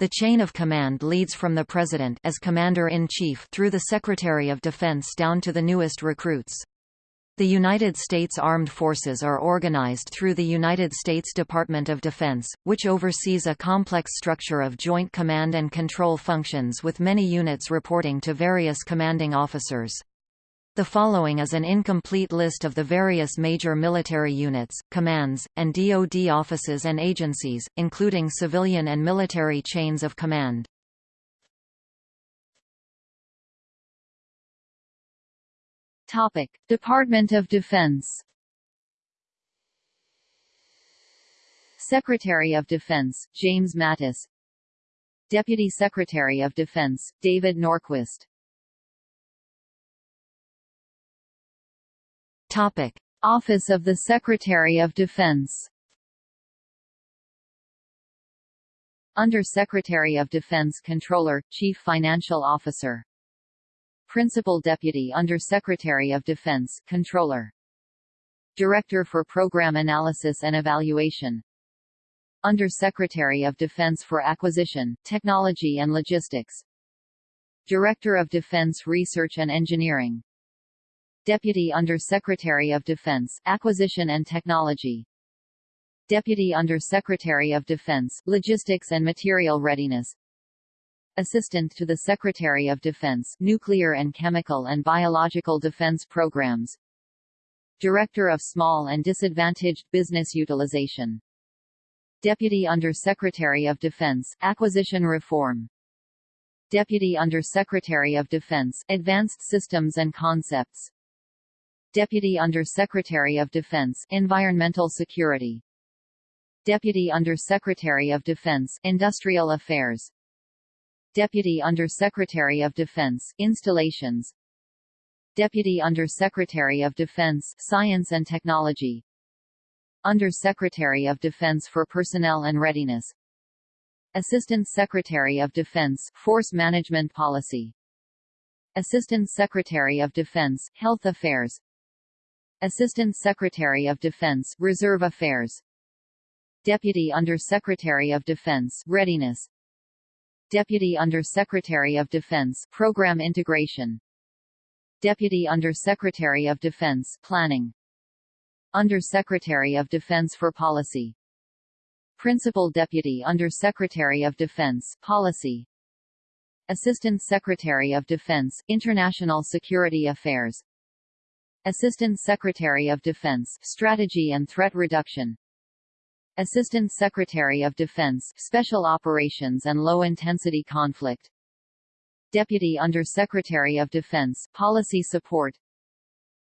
The chain of command leads from the President as Commander-in-Chief through the Secretary of Defense down to the newest recruits. The United States Armed Forces are organized through the United States Department of Defense, which oversees a complex structure of joint command and control functions with many units reporting to various commanding officers. The following is an incomplete list of the various major military units, commands, and DoD offices and agencies, including civilian and military chains of command. Topic: Department of Defense. Secretary of Defense, James Mattis Deputy Secretary of Defense, David Norquist Topic: Office of the Secretary of Defense Under Secretary of Defense Controller, Chief Financial Officer Principal Deputy Under Secretary of Defense, Controller. Director for Program Analysis and Evaluation. Under Secretary of Defense for Acquisition, Technology and Logistics. Director of Defense Research and Engineering. Deputy Under Secretary of Defense, Acquisition and Technology. Deputy Under Secretary of Defense, Logistics and Material Readiness. Assistant to the Secretary of Defense Nuclear and Chemical and Biological Defense Programs Director of Small and Disadvantaged Business Utilization Deputy Under Secretary of Defense Acquisition Reform Deputy Under Secretary of Defense Advanced Systems and Concepts Deputy Under Secretary of Defense Environmental Security. Deputy Under Secretary of Defense Industrial Affairs. Deputy Under Secretary of Defense Installations. Deputy Under Secretary of Defense Science and Technology. Under Secretary of Defense for Personnel and Readiness. Assistant Secretary of Defense Force Management Policy. Assistant Secretary of Defense Health Affairs Assistant Secretary of Defense Reserve Affairs. Deputy Under Secretary of Defense Readiness. Deputy Under Secretary of Defense Program Integration. Deputy Under Secretary of Defense Planning. Under Secretary of Defense for Policy. Principal Deputy Under Secretary of Defense Policy. Assistant Secretary of Defense International Security Affairs Assistant Secretary of Defense Strategy and Threat Reduction. Assistant Secretary of Defense Special Operations and Low-Intensity Conflict. Deputy Under Secretary of Defense Policy Support.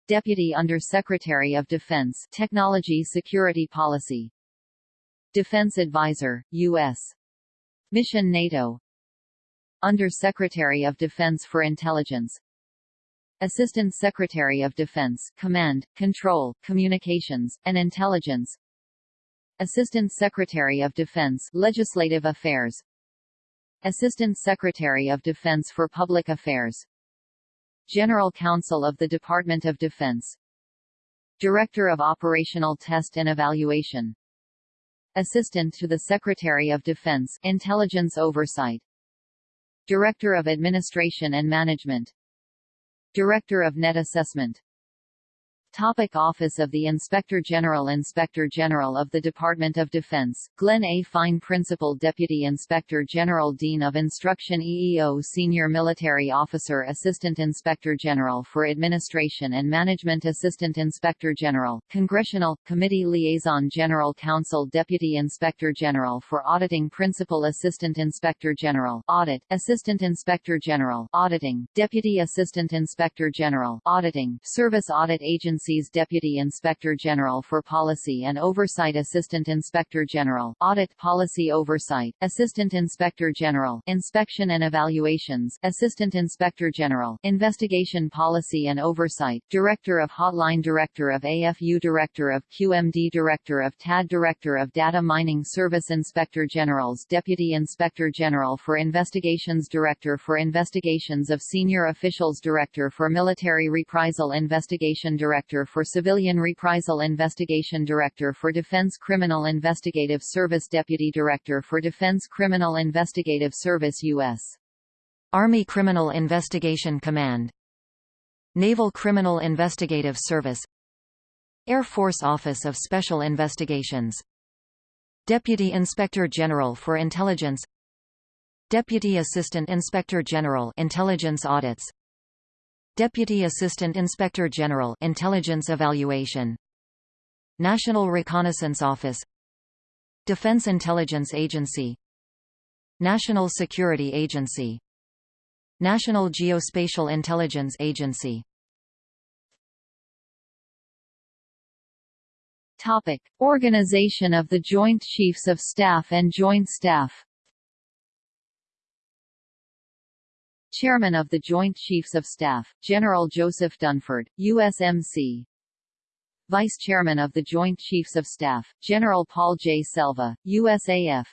Deputy Under Secretary of Defense Technology Security Policy. Defense Advisor, U.S. Mission NATO. Under Secretary of Defense for Intelligence Assistant Secretary of Defense Command, Control, Communications, and Intelligence. Assistant Secretary of Defense Legislative Affairs. Assistant Secretary of Defense for Public Affairs. General Counsel of the Department of Defense. Director of Operational Test and Evaluation. Assistant to the Secretary of Defense Intelligence Oversight. Director of Administration and Management Director of Net Assessment Topic Office of the Inspector General Inspector General of the Department of Defense, Glenn A. Fine Principal Deputy Inspector General Dean of Instruction EEO Senior Military Officer Assistant Inspector General for Administration and Management Assistant Inspector General, Congressional, Committee Liaison General Counsel Deputy Inspector General for Auditing Principal Assistant Inspector General Audit, Assistant Inspector General Auditing, Deputy Assistant Inspector General Auditing, Service Audit Agency Agency's Deputy Inspector General for Policy and Oversight Assistant Inspector General Audit Policy Oversight, Assistant Inspector General Inspection and Evaluations, Assistant Inspector General Investigation Policy and Oversight, Director of Hotline Director of AFU Director of QMD Director of TAD Director of Data Mining Service Inspector Generals Deputy Inspector General for Investigations Director for Investigations of Senior Officials Director for Military Reprisal Investigation Director Director for Civilian Reprisal Investigation Director for Defense Criminal Investigative Service Deputy Director for Defense Criminal Investigative Service U.S. Army Criminal Investigation Command. Naval Criminal Investigative Service. Air Force Office of Special Investigations. Deputy Inspector General for Intelligence. Deputy Assistant Inspector General Intelligence Audits Deputy Assistant Inspector General Intelligence Evaluation. National Reconnaissance Office. Defense Intelligence Agency. National Security Agency. National Geospatial Intelligence Agency. Topic: Organization of the Joint Chiefs of Staff and Joint Staff Chairman of the Joint Chiefs of Staff, General Joseph Dunford, USMC Vice Chairman of the Joint Chiefs of Staff, General Paul J. Selva, USAF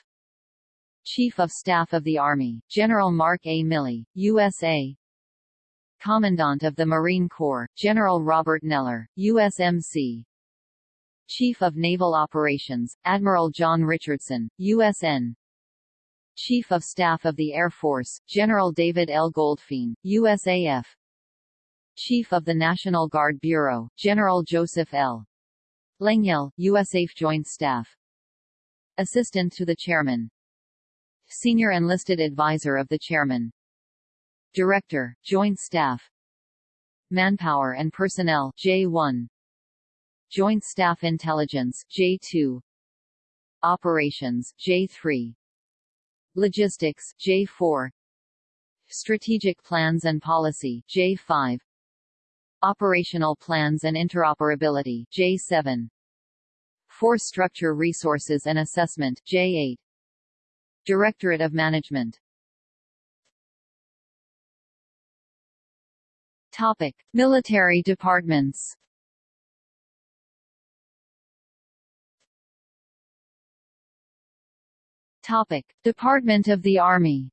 Chief of Staff of the Army, General Mark A. Milley, USA Commandant of the Marine Corps, General Robert Neller, USMC Chief of Naval Operations, Admiral John Richardson, USN Chief of Staff of the Air Force, General David L. Goldfein, USAF Chief of the National Guard Bureau, General Joseph L. Lengyel, USAF Joint Staff. Assistant to the Chairman, Senior Enlisted Advisor of the Chairman. Director, Joint Staff. Manpower and Personnel J1 Joint Staff Intelligence J2 Operations J3 Logistics J4 Strategic Plans and Policy J5 Operational Plans and Interoperability J7 Force Structure Resources and Assessment J8 Directorate of Management. Topic: Military departments. Topic: Department of the Army.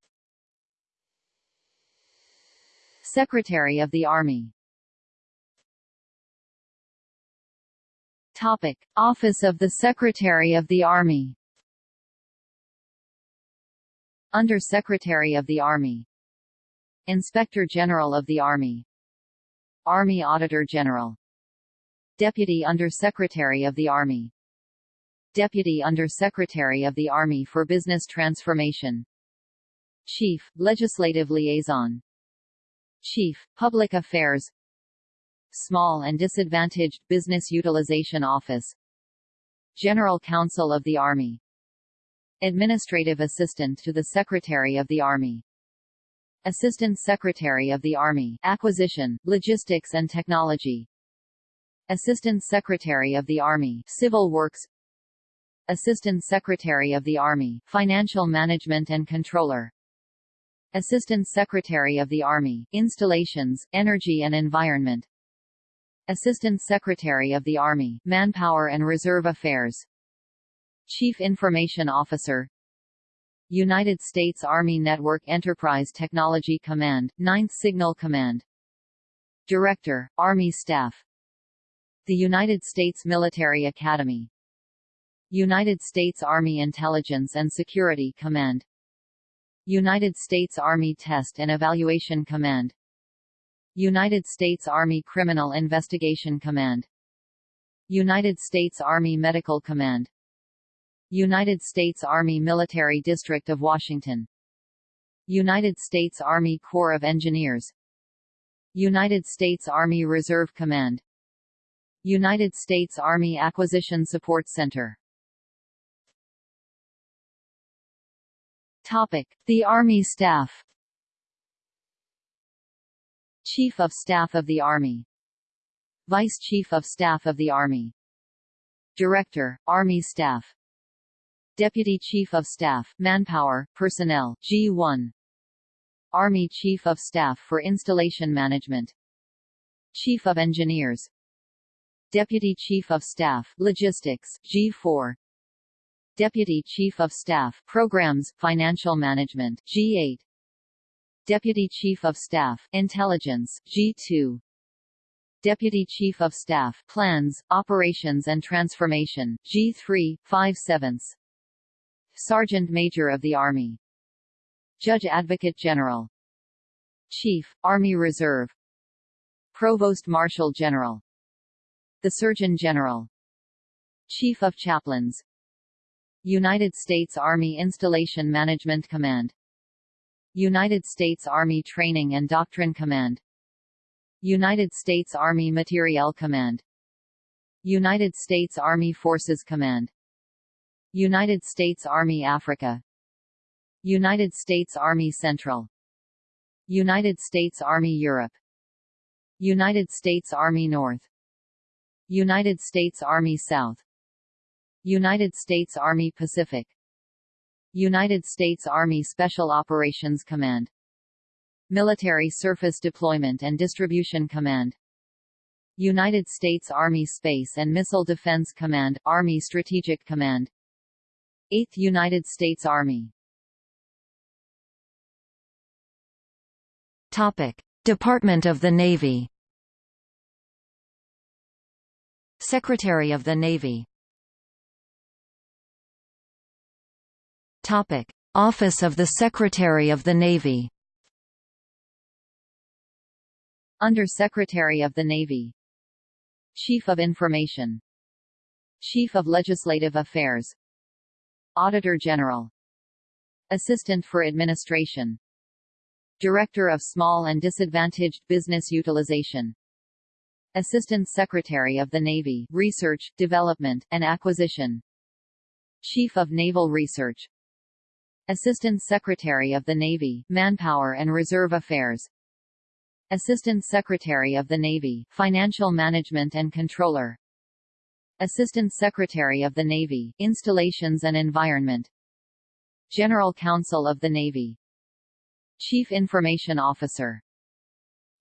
Secretary of the Army. Topic: Office of the Secretary of the Army. Under Secretary of the Army Inspector General of the Army Army Auditor General Deputy Under Secretary of the Army Deputy Under Secretary of the Army for Business Transformation. Chief, Legislative Liaison. Chief, Public Affairs. Small and Disadvantaged Business Utilization Office. General Counsel of the Army. Administrative Assistant to the Secretary of the Army. Assistant Secretary of the Army Acquisition, Logistics and Technology. Assistant Secretary of the Army Civil Works Assistant Secretary of the Army Financial Management and Controller. Assistant Secretary of the Army Installations, Energy and Environment. Assistant Secretary of the Army Manpower and Reserve Affairs. Chief Information Officer. United States Army Network Enterprise Technology Command, 9th Signal Command. Director, Army Staff. The United States Military Academy United States Army Intelligence and Security Command. United States Army Test and Evaluation Command. United States Army Criminal Investigation Command. United States Army Medical Command. United States Army Military District of Washington. United States Army Corps of Engineers. United States Army Reserve Command. United States Army Acquisition Support Center Topic: The Army Staff. Chief of Staff of the Army. Vice Chief of Staff of the Army. Director, Army Staff. Deputy Chief of Staff, Manpower, Personnel, G1 Army Chief of Staff for Installation Management. Chief of Engineers. Deputy Chief of Staff, Logistics, G4 Deputy Chief of Staff, Programs, Financial Management, G8 Deputy Chief of Staff, Intelligence, G2 Deputy Chief of Staff Plans, Operations and Transformation G3, 5 sevenths. Sergeant Major of the Army. Judge Advocate General. Chief, Army Reserve. Provost Marshal General. The Surgeon General. Chief of Chaplains United States Army Installation Management Command. United States Army Training and Doctrine Command. United States Army Materiel Command. United States Army Forces Command. United States Army Africa. United States Army Central. United States Army Europe. United States Army North. United States Army South United States Army Pacific. United States Army Special Operations Command. Military Surface Deployment and Distribution Command. United States Army Space and Missile Defense Command Army Strategic Command. 8th United States Army. Topic: Department of the Navy. Secretary of the Navy Office of the Secretary of the Navy. Under Secretary of the Navy. Chief of Information. Chief of Legislative Affairs. Auditor General. Assistant for Administration. Director of Small and Disadvantaged Business Utilization. Assistant Secretary of the Navy Research, Development, and Acquisition. Chief of Naval Research Assistant Secretary of the Navy Manpower and Reserve Affairs. Assistant Secretary of the Navy, Financial Management and Controller. Assistant Secretary of the Navy, Installations and Environment. General Counsel of the Navy. Chief Information Officer.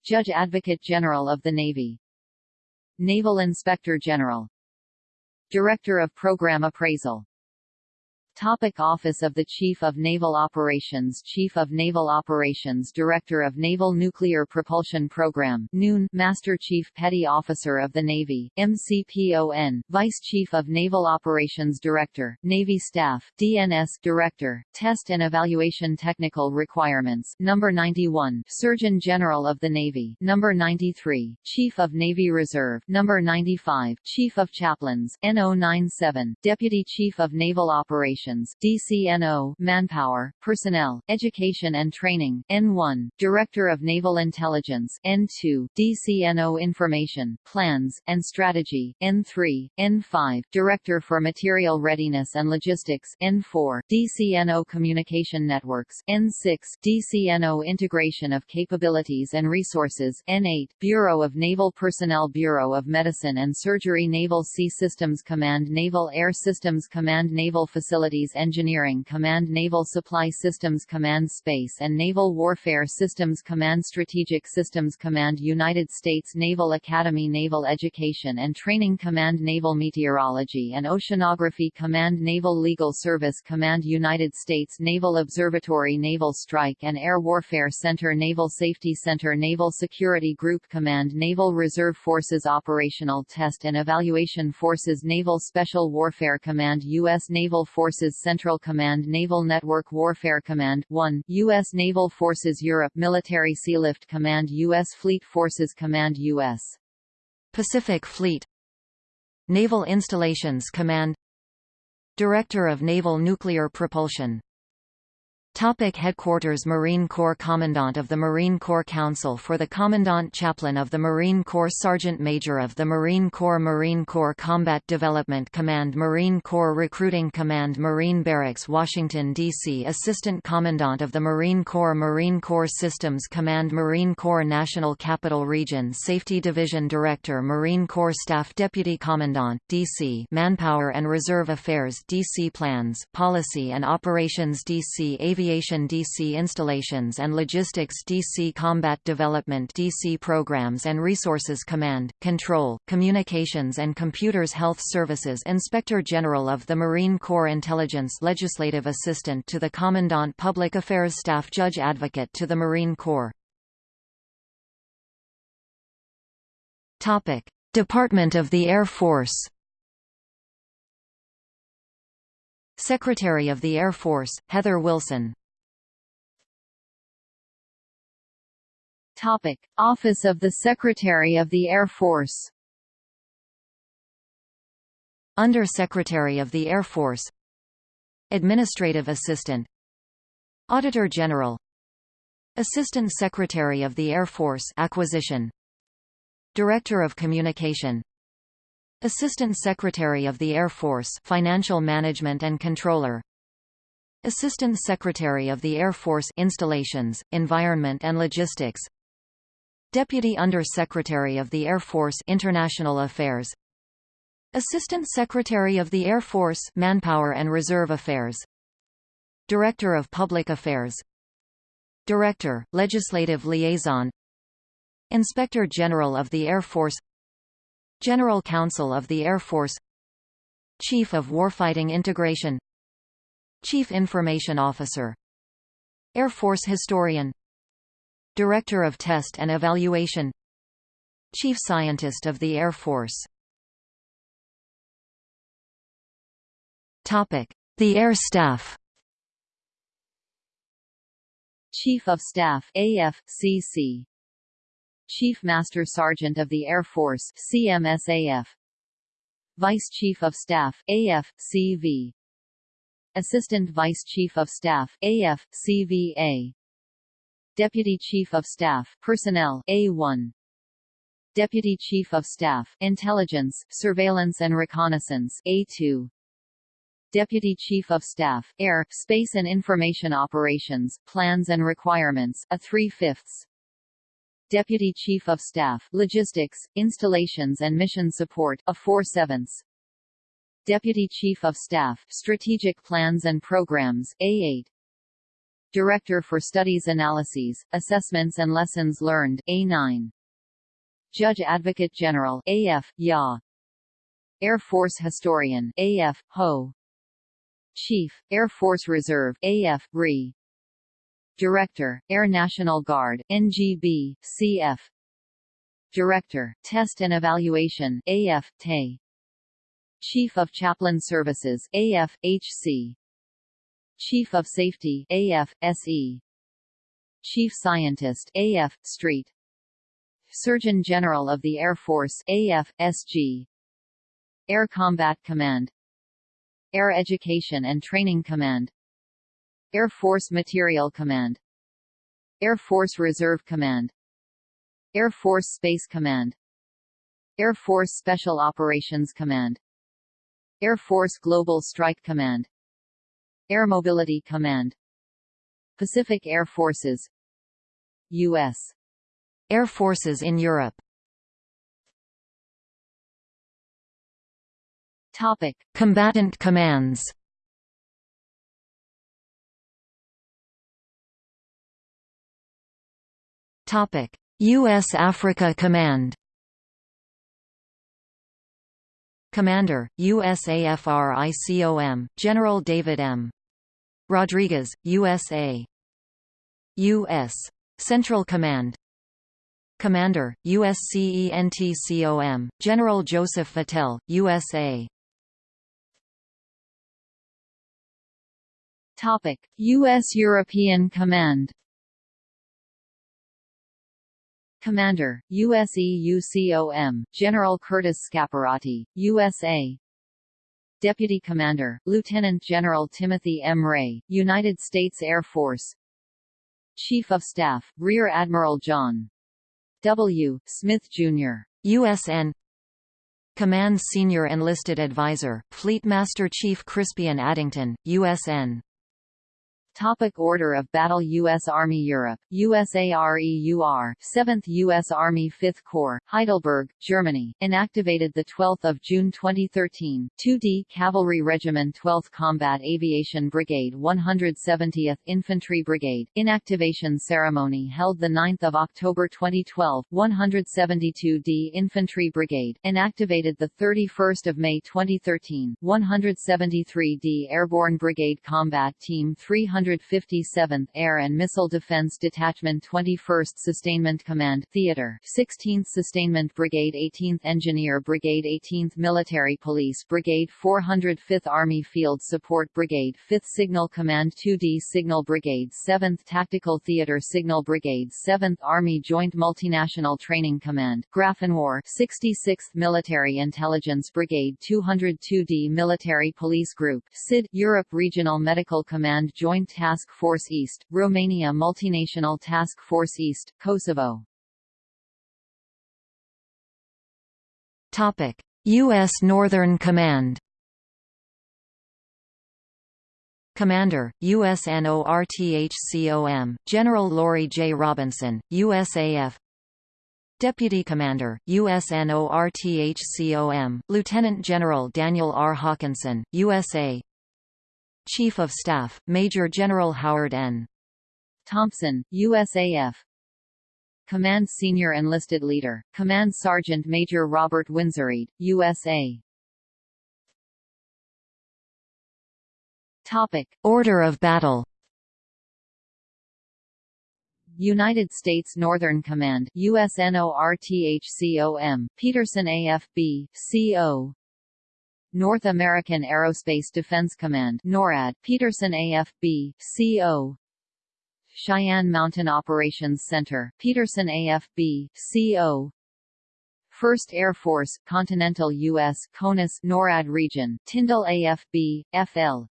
Judge Advocate General of the Navy. Naval Inspector General. Director of Program Appraisal Topic Office of the Chief of Naval Operations Chief of Naval Operations Director of Naval Nuclear Propulsion Program NUN, Master Chief Petty Officer of the Navy, MCPON, Vice Chief of Naval Operations Director, Navy Staff, DNS Director, Test and Evaluation Technical Requirements Number 91, Surgeon General of the Navy Number 93, Chief of Navy Reserve Number 95, Chief of Chaplains NO97, Deputy Chief of Naval Operations Operations DCNO, Manpower, Personnel, Education and Training N1, Director of Naval Intelligence N2, DCNO Information, Plans, and Strategy N3, N5, Director for Material Readiness and Logistics N4, DCNO Communication Networks N6, DCNO Integration of Capabilities and Resources N8, Bureau of Naval Personnel Bureau of Medicine and Surgery Naval Sea Systems Command Naval Air Systems Command Naval Facilities Engineering Command Naval Supply Systems Command Space and Naval Warfare Systems Command Strategic Systems Command United States Naval Academy Naval Education and Training Command Naval Meteorology and Oceanography Command Naval Legal Service Command United States Naval Observatory Naval Strike and Air Warfare Center Naval Safety Center Naval Security Group Command Naval Reserve Forces Operational Test and Evaluation Forces Naval Special Warfare Command U.S. Naval Forces Forces Central Command Naval Network Warfare Command 1, U.S. Naval Forces Europe Military Sealift Command U.S. Fleet Forces Command U.S. Pacific Fleet Naval Installations Command Director of Naval Nuclear Propulsion Topic Headquarters Marine Corps Commandant of the Marine Corps Council for the Commandant Chaplain of the Marine Corps Sergeant Major of the Marine Corps Marine Corps Combat Development Command Marine Corps Recruiting Command Marine Barracks Washington, D.C. Assistant Commandant of the Marine Corps Marine Corps Systems Command Marine Corps National Capital Region Safety Division Director Marine Corps Staff Deputy Commandant, D.C. Manpower and Reserve Affairs D.C. Plans, Policy and Operations D.C. Aviation Aviation DC Installations and Logistics DC Combat Development DC Programs and Resources Command, Control, Communications and Computers Health Services Inspector General of the Marine Corps Intelligence Legislative Assistant to the Commandant Public Affairs Staff Judge Advocate to the Marine Corps Topic: Department of the Air Force. Secretary of the Air Force, Heather Wilson. Topic: Office of the Secretary of the Air Force. Under Secretary of the Air Force Administrative Assistant Auditor General Assistant Secretary of the Air Force Acquisition Director of Communication Assistant Secretary of the Air Force Financial Management and Controller Assistant Secretary of the Air Force Installations, Environment and Logistics Deputy Under Secretary of the Air Force International Affairs. Assistant Secretary of the Air Force Manpower and Reserve Affairs. Director of Public Affairs. Director, Legislative Liaison. Inspector General of the Air Force. General Counsel of the Air Force. Chief of Warfighting Integration. Chief Information Officer. Air Force Historian Director of Test and Evaluation. Chief Scientist of the Air Force. The Air Staff. Chief of Staff AFCC Chief Master Sergeant of the Air Force CMSAF Vice Chief of Staff AFCV Assistant Vice Chief of Staff AFCVA Deputy Chief of Staff Personnel A1 Deputy Chief of Staff Intelligence, Surveillance and Reconnaissance A2 Deputy Chief of Staff Air, Space and Information Operations, Plans and Requirements a 3-fifths Deputy Chief of Staff Logistics, Installations and Mission Support a 4 sevenths. Deputy Chief of Staff Strategic Plans and Programs A8 Director for Studies Analyses, Assessments and Lessons Learned A9 Judge Advocate General AF, YA. Air Force Historian AF, HO. Chief, Air Force Reserve AF, RE. Director, Air National Guard NGB, CF Director, Test and Evaluation AF, TE Chief of Chaplain Services AF, HC Chief of Safety AF, SE Chief Scientist AF, Street. Surgeon General of the Air Force AF, SG Air Combat Command. Air Education and Training Command. Air Force Material Command. Air Force Reserve Command. Air Force Space Command. Air Force Special Operations Command. Air Force Global Strike Command Air Mobility Command Pacific Air Forces U.S. Air Forces in Europe Topic. Combatant commands Topic: U.S. Africa Command. Commander, USAFRICOM, General David M. Rodriguez, USA. U.S. Central Command. Commander, USCENTCOM, General Joseph Votel, USA. Topic: U.S. European Command Commander, USEUCOM, General Curtis Scaparrotti, USA Deputy Commander, Lieutenant General Timothy M. Ray, United States Air Force Chief of Staff, Rear Admiral John W. Smith, Jr. USN Command Senior Enlisted Advisor, Fleet Master Chief Crispian Addington, USN Topic Order of Battle U.S. Army Europe, USAREUR, 7th U.S. Army 5th Corps, Heidelberg, Germany, inactivated 12 June 2013, 2D Cavalry Regiment 12th Combat Aviation Brigade 170th Infantry Brigade, inactivation ceremony held 9 October 2012, 172d Infantry Brigade, inactivated 31 May 2013, 173d Airborne Brigade Combat Team 300 157th Air and Missile Defense Detachment 21st Sustainment Command Theater 16th Sustainment Brigade 18th Engineer Brigade 18th Military Police Brigade 405th Army Field Support Brigade 5th Signal Command 2D Signal Brigade 7th Tactical Theater Signal Brigade 7th Army Joint Multinational Training Command Grafenwöhr 66th Military Intelligence Brigade 202d Military Police Group SID Europe Regional Medical Command Joint Task Force East, Romania Multinational Task Force East, Kosovo Topic: U.S. Northern Command. Commander, USNORTHCOM, General Lori J. Robinson, USAF Deputy Commander, USNORTHCOM, Lieutenant General Daniel R. Hokanson, USA Chief of Staff, Major General Howard N. Thompson, USAF Command Senior Enlisted Leader, Command Sergeant Major Robert Winsoried, USA Topic. Order of battle United States Northern Command USNORTHCOM, Peterson AFB, CO North American Aerospace Defense Command NORAD, Peterson AFB, CO Cheyenne Mountain Operations Center, Peterson AFB, CO 1st Air Force, Continental U.S. CONUS NORAD region, Tyndall AFB, FL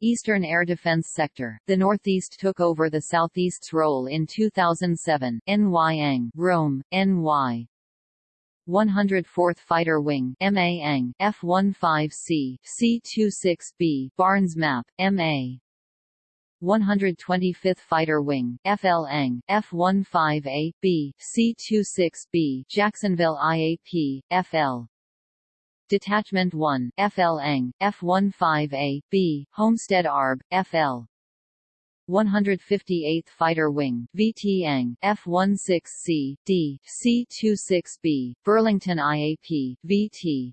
Eastern Air Defense Sector. The Northeast took over the Southeast's role in 2007. NY Rome, NY. 104th Fighter Wing MA F-15C, C-26B Barnes Map, MA 125th Fighter Wing FL F-15A, B, C-26B Jacksonville IAP, FL Detachment 1, FL F-15A, B, Homestead ARB, FL 158th Fighter Wing VT F-16C, D, C-26B, Burlington IAP, VT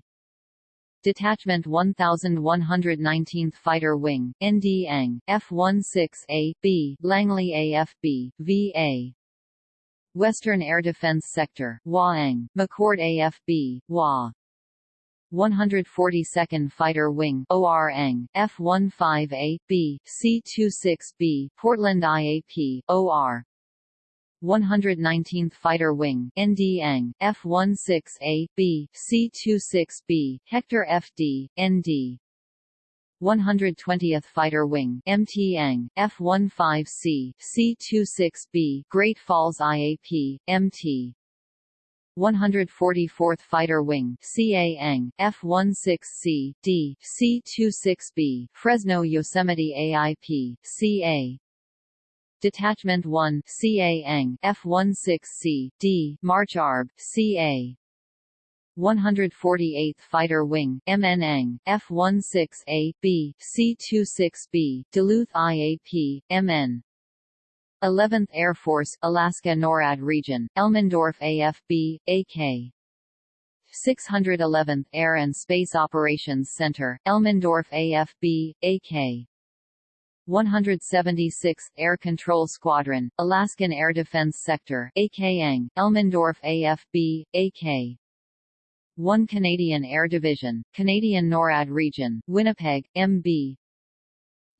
Detachment 1119th Fighter Wing, ND F-16A, B, Langley AFB, VA Western Air Defense Sector, WAANG, McChord AFB, WA 142nd Fighter Wing ORANG, F-15A, B, C-26B, Portland IAP, OR 119th Fighter Wing NDANG, F-16A, B, C-26B, Hector FD, ND 120th Fighter Wing MTANG, F-15C, C-26B, Great Falls IAP, MT 144th Fighter Wing CAANG, F-16C, D, C-26B, Fresno Yosemite AIP, CA Detachment 1 CAANG, F-16C, D, March ARB, CA 148th Fighter Wing MNANG, F-16A, B, C-26B, Duluth IAP, MN 11th Air Force Alaska NORAD region, Elmendorf AFB, AK 611th Air and Space Operations Center, Elmendorf AFB, AK 176th Air Control Squadron, Alaskan Air Defense Sector, AKANG, Elmendorf AFB, AK 1 Canadian Air Division, Canadian NORAD Region, Winnipeg, MB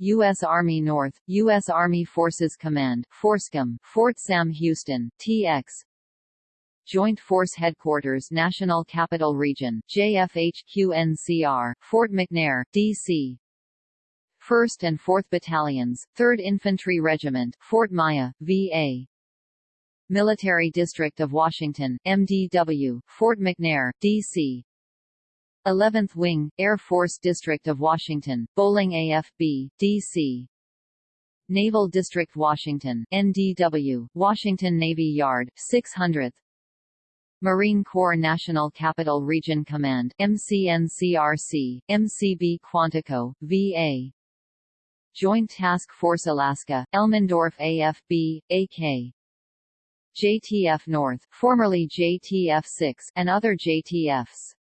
U.S. Army North, U.S. Army Forces Command, FORSCOM, Fort Sam Houston, TX Joint Force Headquarters National Capital Region, JFHQ-NCR, Fort McNair, D.C. 1st and 4th Battalions, 3rd Infantry Regiment, Fort Myer, VA. Military District of Washington, MDW, Fort McNair, D.C. 11th Wing, Air Force District of Washington, Bolling AFB, D.C. Naval District Washington, NDW, Washington Navy Yard, 600th Marine Corps National Capital Region Command, MCNCRC, MCB Quantico, VA Joint Task Force Alaska, Elmendorf AFB, AK JTF North, formerly JTF-6, and other JTFs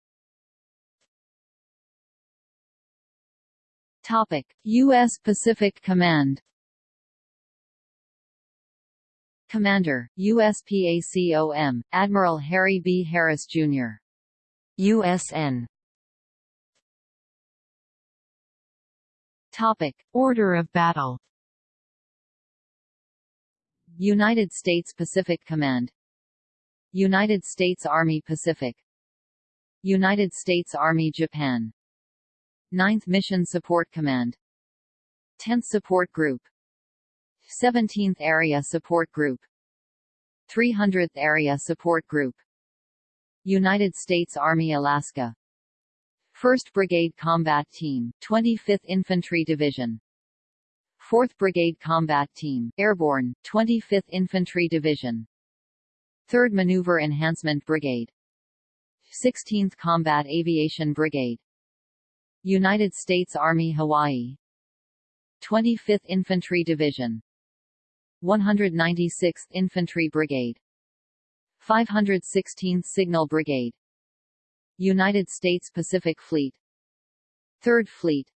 Topic: U.S. Pacific Command. Commander, USPACOM, Admiral Harry B. Harris, Jr. USN Topic. Order of battle United States Pacific Command United States Army Pacific United States Army Japan 9th Mission Support Command. 10th Support Group. 17th Area Support Group. 300th Area Support Group. United States Army Alaska. 1st Brigade Combat Team, 25th Infantry Division. 4th Brigade Combat Team, Airborne, 25th Infantry Division. 3rd Maneuver Enhancement Brigade. 16th Combat Aviation Brigade United States Army Hawaii. 25th Infantry Division. 196th Infantry Brigade. 516th Signal Brigade. United States Pacific Fleet. 3rd Fleet.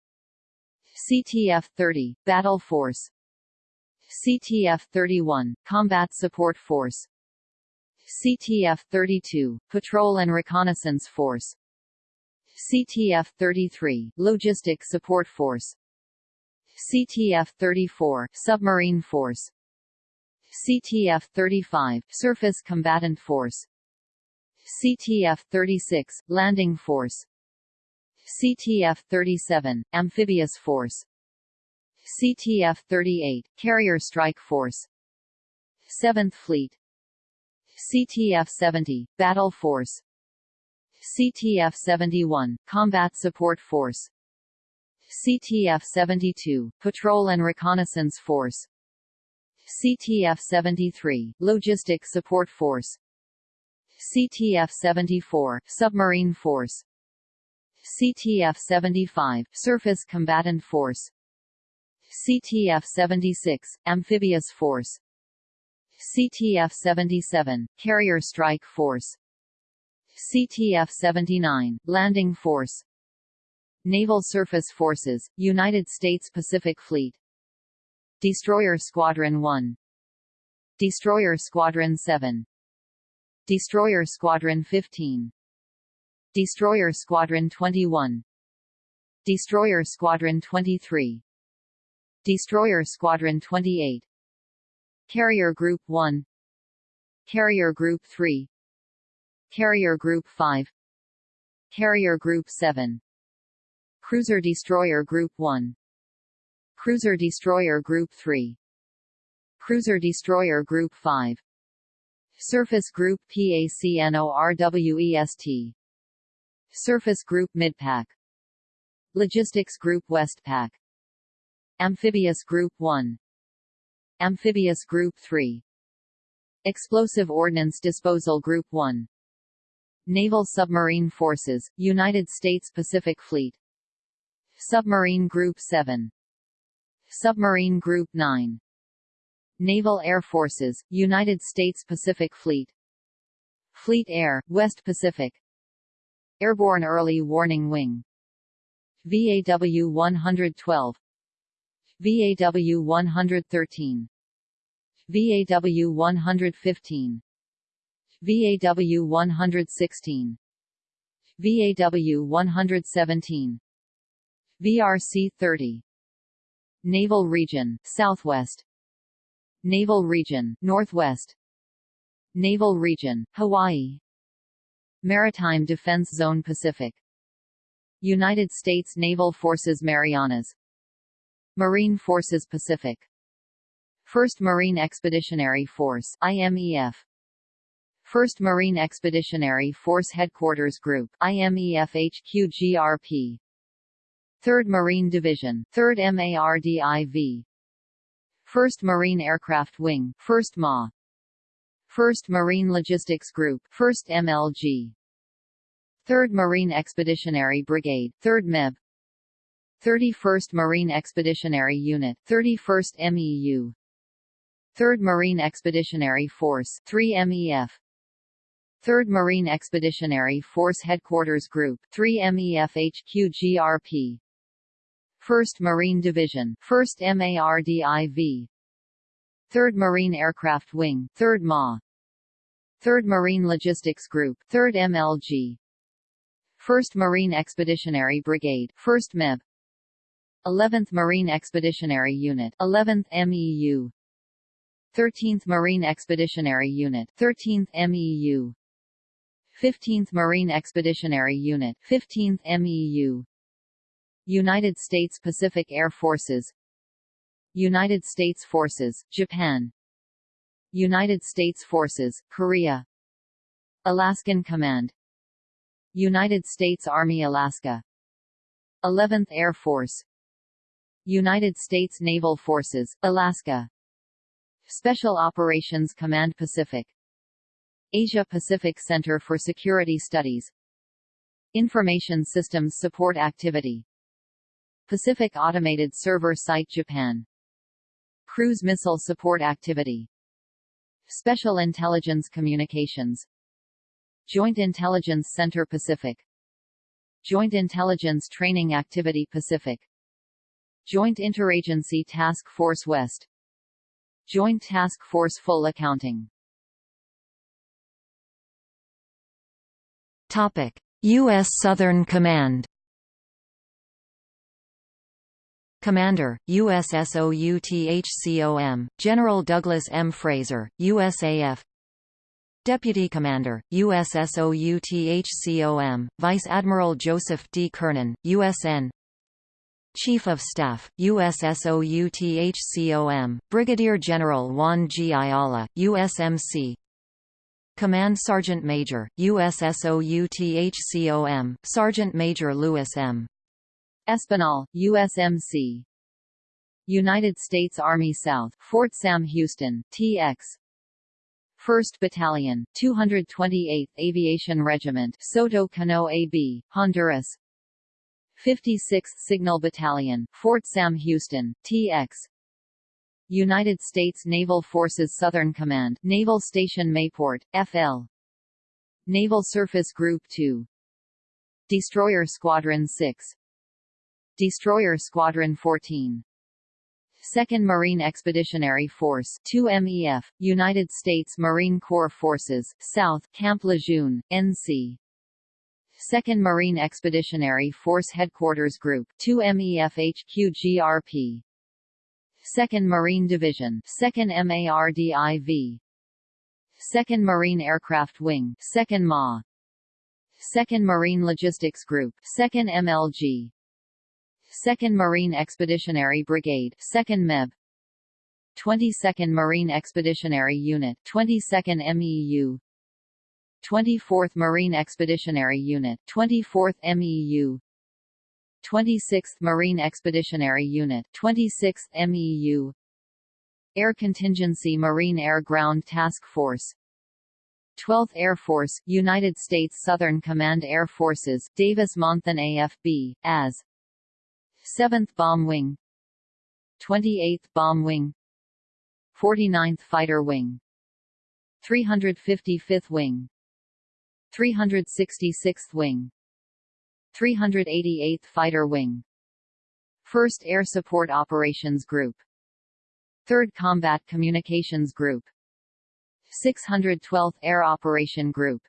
CTF-30, Battle Force. CTF-31, Combat Support Force. CTF-32, Patrol and Reconnaissance Force CTF-33, Logistic Support Force. CTF-34, Submarine Force. CTF-35, Surface Combatant Force. CTF-36, Landing Force. CTF-37, Amphibious Force. CTF-38, Carrier Strike Force. 7th Fleet. CTF-70, Battle Force CTF-71, Combat Support Force. CTF-72, Patrol and Reconnaissance Force. CTF-73, Logistic Support Force. CTF-74, Submarine Force. CTF-75, Surface Combatant Force. CTF-76, Amphibious Force. CTF-77, Carrier Strike Force CTF-79, Landing Force. Naval Surface Forces, United States Pacific Fleet. Destroyer Squadron 1 Destroyer Squadron 7 Destroyer Squadron 15 Destroyer Squadron 21 Destroyer Squadron 23 Destroyer Squadron 28 Carrier Group 1 Carrier Group 3 Carrier Group 5 Carrier Group 7 Cruiser Destroyer Group 1 Cruiser Destroyer Group 3 Cruiser Destroyer Group 5 Surface Group PACNORWEST Surface Group Midpack. Logistics Group Westpac Amphibious Group 1 Amphibious Group 3 Explosive Ordnance Disposal Group 1 Naval Submarine Forces, United States Pacific Fleet. Submarine Group 7 Submarine Group 9 Naval Air Forces, United States Pacific Fleet. Fleet Air, West Pacific. Airborne Early Warning Wing. VAW 112 VAW 113 VAW 115 VAW 116 VAW 117 VRC 30 Naval Region, Southwest. Naval Region, Northwest. Naval Region, Hawaii. Maritime Defense Zone Pacific. United States Naval Forces Marianas. Marine Forces Pacific. 1st Marine Expeditionary Force IMEF 1st Marine Expeditionary Force Headquarters Group IMEF HQGRP 3rd Marine Division 3rd MARDIV 1st Marine Aircraft Wing, 1st MA. 1st Marine Logistics Group, 1st MLG 3rd Marine Expeditionary Brigade, 3rd MEB 31st Marine Expeditionary Unit, 31st MEU 3rd Marine Expeditionary Force, 3 MEF 3rd Marine Expeditionary Force Headquarters Group, 3 MEF HQGRP 1st Marine Division 1st MARDIV 3rd Marine Aircraft Wing 3rd MA 3rd Marine Logistics Group 3rd MLG 1st Marine Expeditionary Brigade 1st MEB 11th Marine Expeditionary Unit 11th MEU 13th Marine Expeditionary Unit 13th MEU 15th Marine Expeditionary Unit 15th MEU United States Pacific Air Forces. United States Forces, Japan. United States Forces, Korea. Alaskan Command. United States Army Alaska. 11th Air Force. United States Naval Forces, Alaska. Special Operations Command Pacific Asia-Pacific Center for Security Studies. Information Systems Support Activity. Pacific Automated Server Site Japan. Cruise Missile Support Activity. Special Intelligence Communications. Joint Intelligence Center Pacific. Joint Intelligence Training Activity Pacific. Joint Interagency Task Force West. Joint Task Force Full Accounting Topic: U.S. Southern Command Commander, USSOUTHCOM, General Douglas M. Fraser, USAF Deputy Commander, USSOUTHCOM, Vice Admiral Joseph D. Kernan, USN Chief of Staff, USSOUTHCOM, Brigadier General Juan G. Ayala, USMC Command Sergeant Major, USSOUTHCOM, Sergeant Major Louis M. Espinal, USMC United States Army South, Fort Sam Houston, TX 1st Battalion, 228th Aviation Regiment Soto Cano AB, Honduras. 56th Signal Battalion, Fort Sam Houston, TX United States Naval Forces Southern Command Naval Station Mayport, FL Naval Surface Group 2 Destroyer Squadron 6 Destroyer Squadron 14 2nd Marine Expeditionary Force 2MEF, United States Marine Corps Forces, South, Camp Lejeune, NC 2nd Marine Expeditionary Force Headquarters Group 2MEF HQGRP 2nd Marine Division 2nd MARDIV 2nd Marine Aircraft Wing 2nd MA 2nd Marine Logistics Group 2nd MLG 2nd Marine Expeditionary Brigade 2nd MEB 22nd Marine Expeditionary Unit 22nd MEU 24th Marine Expeditionary Unit 24th MEU 26th Marine Expeditionary Unit 26th MEU Air Contingency Marine Air Ground Task Force. 12th Air Force, United States Southern Command Air Forces Davis-Monthan AFB, as. 7th Bomb Wing. 28th Bomb Wing. 49th Fighter Wing. 355th Wing. 366th Wing 388th Fighter Wing. 1st Air Support Operations Group. 3rd Combat Communications Group. 612th Air Operation Group.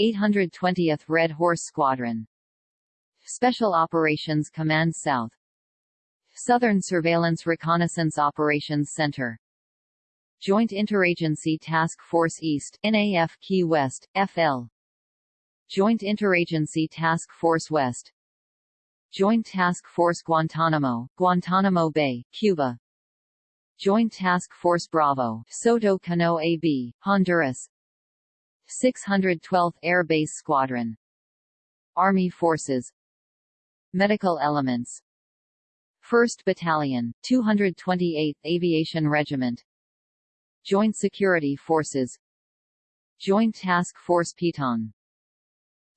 820th Red Horse Squadron. Special Operations Command South. Southern Surveillance Reconnaissance Operations Center. Joint Interagency Task Force East NAF Key West, FL Joint Interagency Task Force West. Joint Task Force Guantanamo, Guantanamo Bay, Cuba. Joint Task Force Bravo, Soto Cano AB, Honduras. 612th Air Base Squadron. Army Forces. Medical Elements. 1st Battalion, 228th Aviation Regiment. Joint Security Forces. Joint Task Force Piton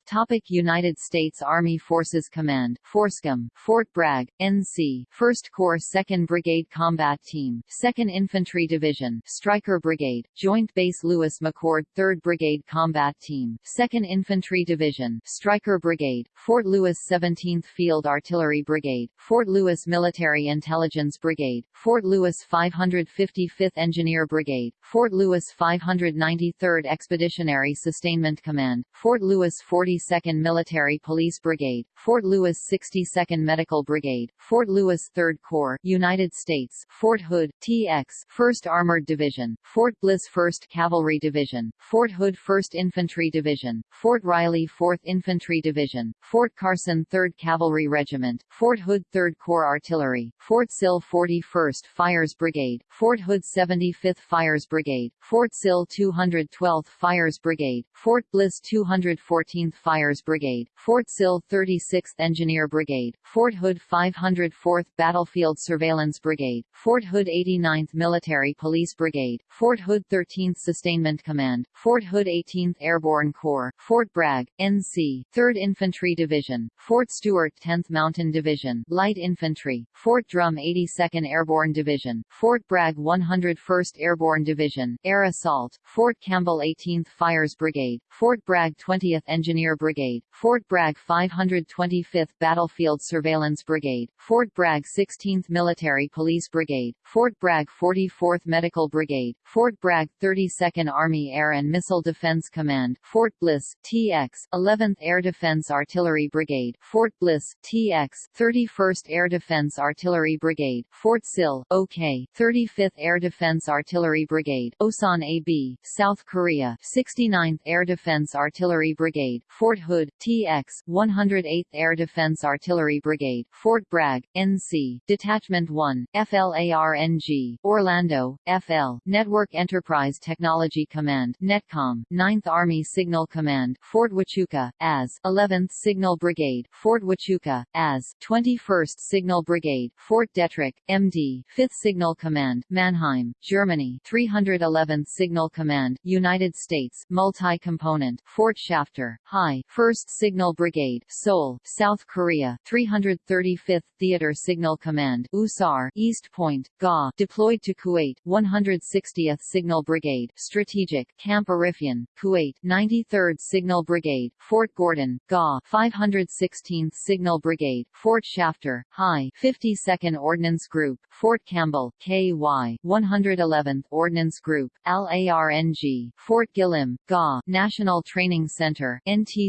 Topic United States Army Forces Command FORSCOM, Fort Bragg, NC 1st Corps 2nd Brigade Combat Team 2nd Infantry Division Stryker Brigade, Joint Base Lewis McChord 3rd Brigade Combat Team 2nd Infantry Division Stryker Brigade, Fort Lewis 17th Field Artillery Brigade, Fort Lewis Military Intelligence Brigade, Fort Lewis 555th Engineer Brigade, Fort Lewis 593rd Expeditionary Sustainment Command, Fort Lewis 40 42nd Military Police Brigade, Fort Lewis 62nd Medical Brigade, Fort Lewis 3rd Corps, United States, Fort Hood, TX, 1st Armored Division, Fort Bliss 1st Cavalry Division, Fort Hood 1st Infantry Division, Fort Riley 4th Infantry Division, Fort Carson 3rd Cavalry Regiment, Fort Hood 3rd Corps Artillery, Fort Sill 41st Fires Brigade, Fort Hood 75th Fires Brigade, Fort Sill 212th Fires Brigade, Fort Bliss 214th Fires Brigade, Fort Sill 36th Engineer Brigade, Fort Hood 504th Battlefield Surveillance Brigade, Fort Hood 89th Military Police Brigade, Fort Hood 13th Sustainment Command, Fort Hood 18th Airborne Corps, Fort Bragg, NC, 3rd Infantry Division, Fort Stewart 10th Mountain Division, Light Infantry, Fort Drum 82nd Airborne Division, Fort Bragg 101st Airborne Division, Air Assault, Fort Campbell 18th Fires Brigade, Fort Bragg 20th Engineer Brigade, Fort Bragg 525th Battlefield Surveillance Brigade, Fort Bragg 16th Military Police Brigade, Fort Bragg 44th Medical Brigade, Fort Bragg 32nd Army Air and Missile Defense Command, Fort Bliss, TX, 11th Air Defense Artillery Brigade, Fort Bliss, TX, 31st Air Defense Artillery Brigade, Fort Sill, OK, 35th Air Defense Artillery Brigade, Osan AB, South Korea, 69th Air Defense Artillery Brigade, Fort Hood, TX, 108th Air Defense Artillery Brigade, Fort Bragg, NC, Detachment 1, FLARNG, Orlando, FL, Network Enterprise Technology Command, NETCOM, 9th Army Signal Command, Fort Huachuca, AS, 11th Signal Brigade, Fort Huachuca, AS, 21st Signal Brigade, Fort Detrick, MD, 5th Signal Command, Mannheim, Germany, 311th Signal Command, United States, Multi-Component, Fort Shafter, High, 1st Signal Brigade, Seoul, South Korea, 335th Theater Signal Command, USAR, East Point, GA, deployed to Kuwait, 160th Signal Brigade, Strategic, Camp Arifjan, Kuwait, 93rd Signal Brigade, Fort Gordon, GA, 516th Signal Brigade, Fort Shafter, High, 52nd Ordnance Group, Fort Campbell, KY, 111th Ordnance Group, LARNG, Fort Gillem, GA, National Training Center, NT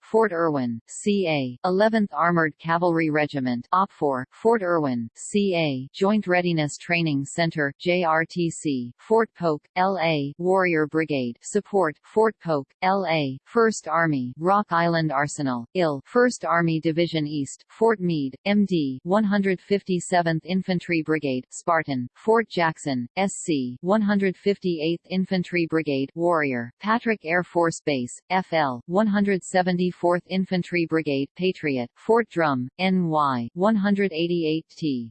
Fort Irwin, CA, 11th Armored Cavalry Regiment, OPFOR, Fort Irwin, CA, Joint Readiness Training Center, JRTC, Fort Polk, LA, Warrior Brigade, Support, Fort Polk, LA, 1st Army, Rock Island Arsenal, IL, 1st Army Division East, Fort Meade, MD, 157th Infantry Brigade, Spartan, Fort Jackson, SC, 158th Infantry Brigade, Warrior, Patrick Air Force Base, FL, 100 174th Infantry Brigade Patriot, Fort Drum, NY, 188th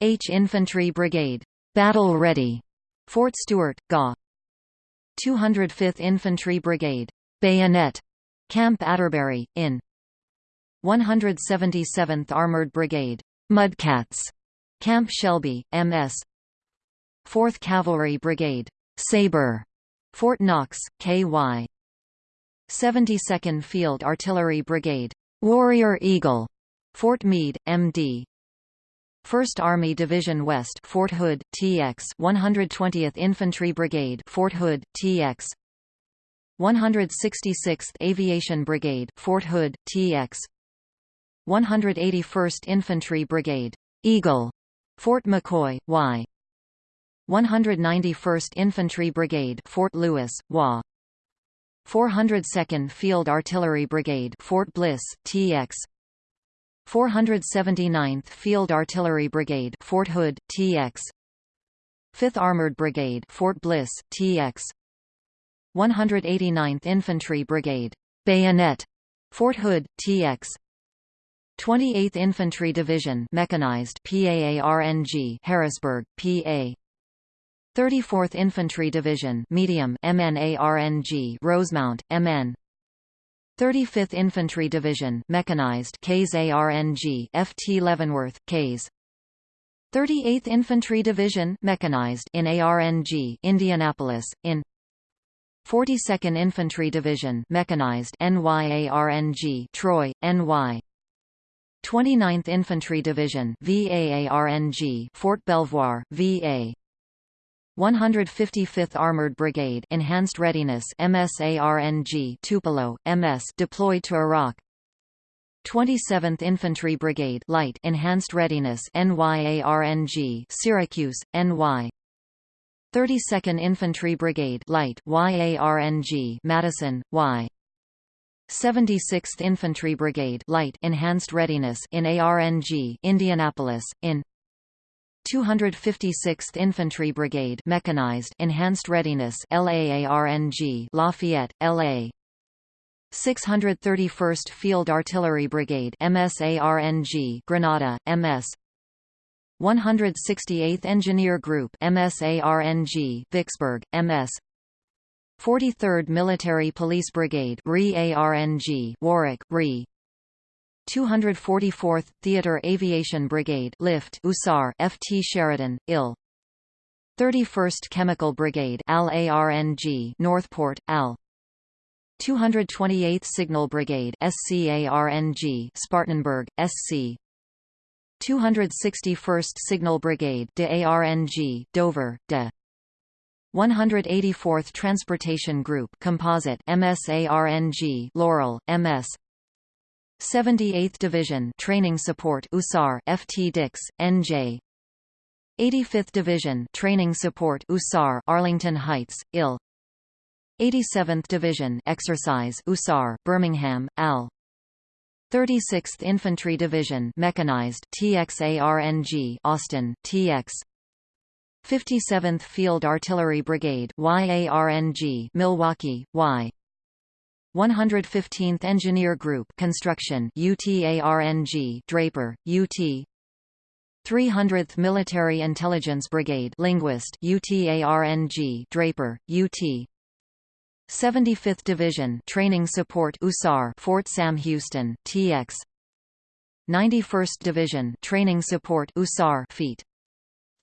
H Infantry Brigade. Battle Ready. Fort Stewart, GA. 205th Infantry Brigade. Bayonet. Camp Atterbury, in 177th Armored Brigade. Mudcats. Camp Shelby, MS 4th Cavalry Brigade. Sabre. Fort Knox, KY 72nd Field Artillery Brigade. Warrior Eagle. Fort Meade, MD. 1st Army Division West Fort Hood, TX 120th Infantry Brigade Fort Hood, TX 166th Aviation Brigade Fort Hood, TX 181st Infantry Brigade Eagle Fort McCoy, Y 191st Infantry Brigade Fort Lewis, WA 402nd Field Artillery Brigade Fort Bliss, TX 479th Field Artillery Brigade Fort Hood, TX 5th Armored Brigade Fort Bliss, TX 189th Infantry Brigade Bayonet Fort Hood, TX 28th Infantry Division Mechanized PAARNG Harrisburg, PA 34th Infantry Division Medium MNARNG Rosemount, MN 35th Infantry Division mechanized Kays ARNG FT Leavenworth Kays 38th Infantry Division mechanized in ARNG Indianapolis in 42nd Infantry Division mechanized NYARNG Troy NY 29th Infantry Division VAARNG Fort Belvoir VA 155th Armored Brigade Enhanced Readiness MSARNG Tupelo, MS deployed to Iraq. 27th Infantry Brigade Light Enhanced Readiness NYARNG Syracuse, NY 32nd Infantry Brigade Light YARNG Madison, Y. 76th Infantry Brigade Light Enhanced Readiness in ARNG Indianapolis, in 256th Infantry Brigade Mechanized Enhanced Readiness LAARNG Lafayette, LA 631st Field Artillery Brigade MSARNG Grenada, MS 168th Engineer Group MSARNG Vicksburg, MS 43rd Military Police Brigade RE-ARNG Warwick, RE 244th Theater Aviation Brigade Lift USAR FT Sheridan, IL 31st Chemical Brigade AL-ARNG Northport, AL. 228th Signal Brigade SCARNG Spartanburg, SC 261st Signal Brigade de ARNG Dover, DE. 184th Transportation Group Composite MSARNG Laurel, MS 78th Division Training Support USAR FT Dix, NJ 85th Division Training Support USAR Arlington Heights, IL 87th Division Exercise USAR Birmingham, AL 36th Infantry Division Mechanized TXARNG Austin, TX 57th Field Artillery Brigade YARNG Milwaukee, Y 115th Engineer Group Construction UTARNG Draper, UT 300th Military Intelligence Brigade Linguist UTARNG Draper, UT 75th Division Training Support USAR Fort Sam Houston, TX 91st Division Training Support USAR Feet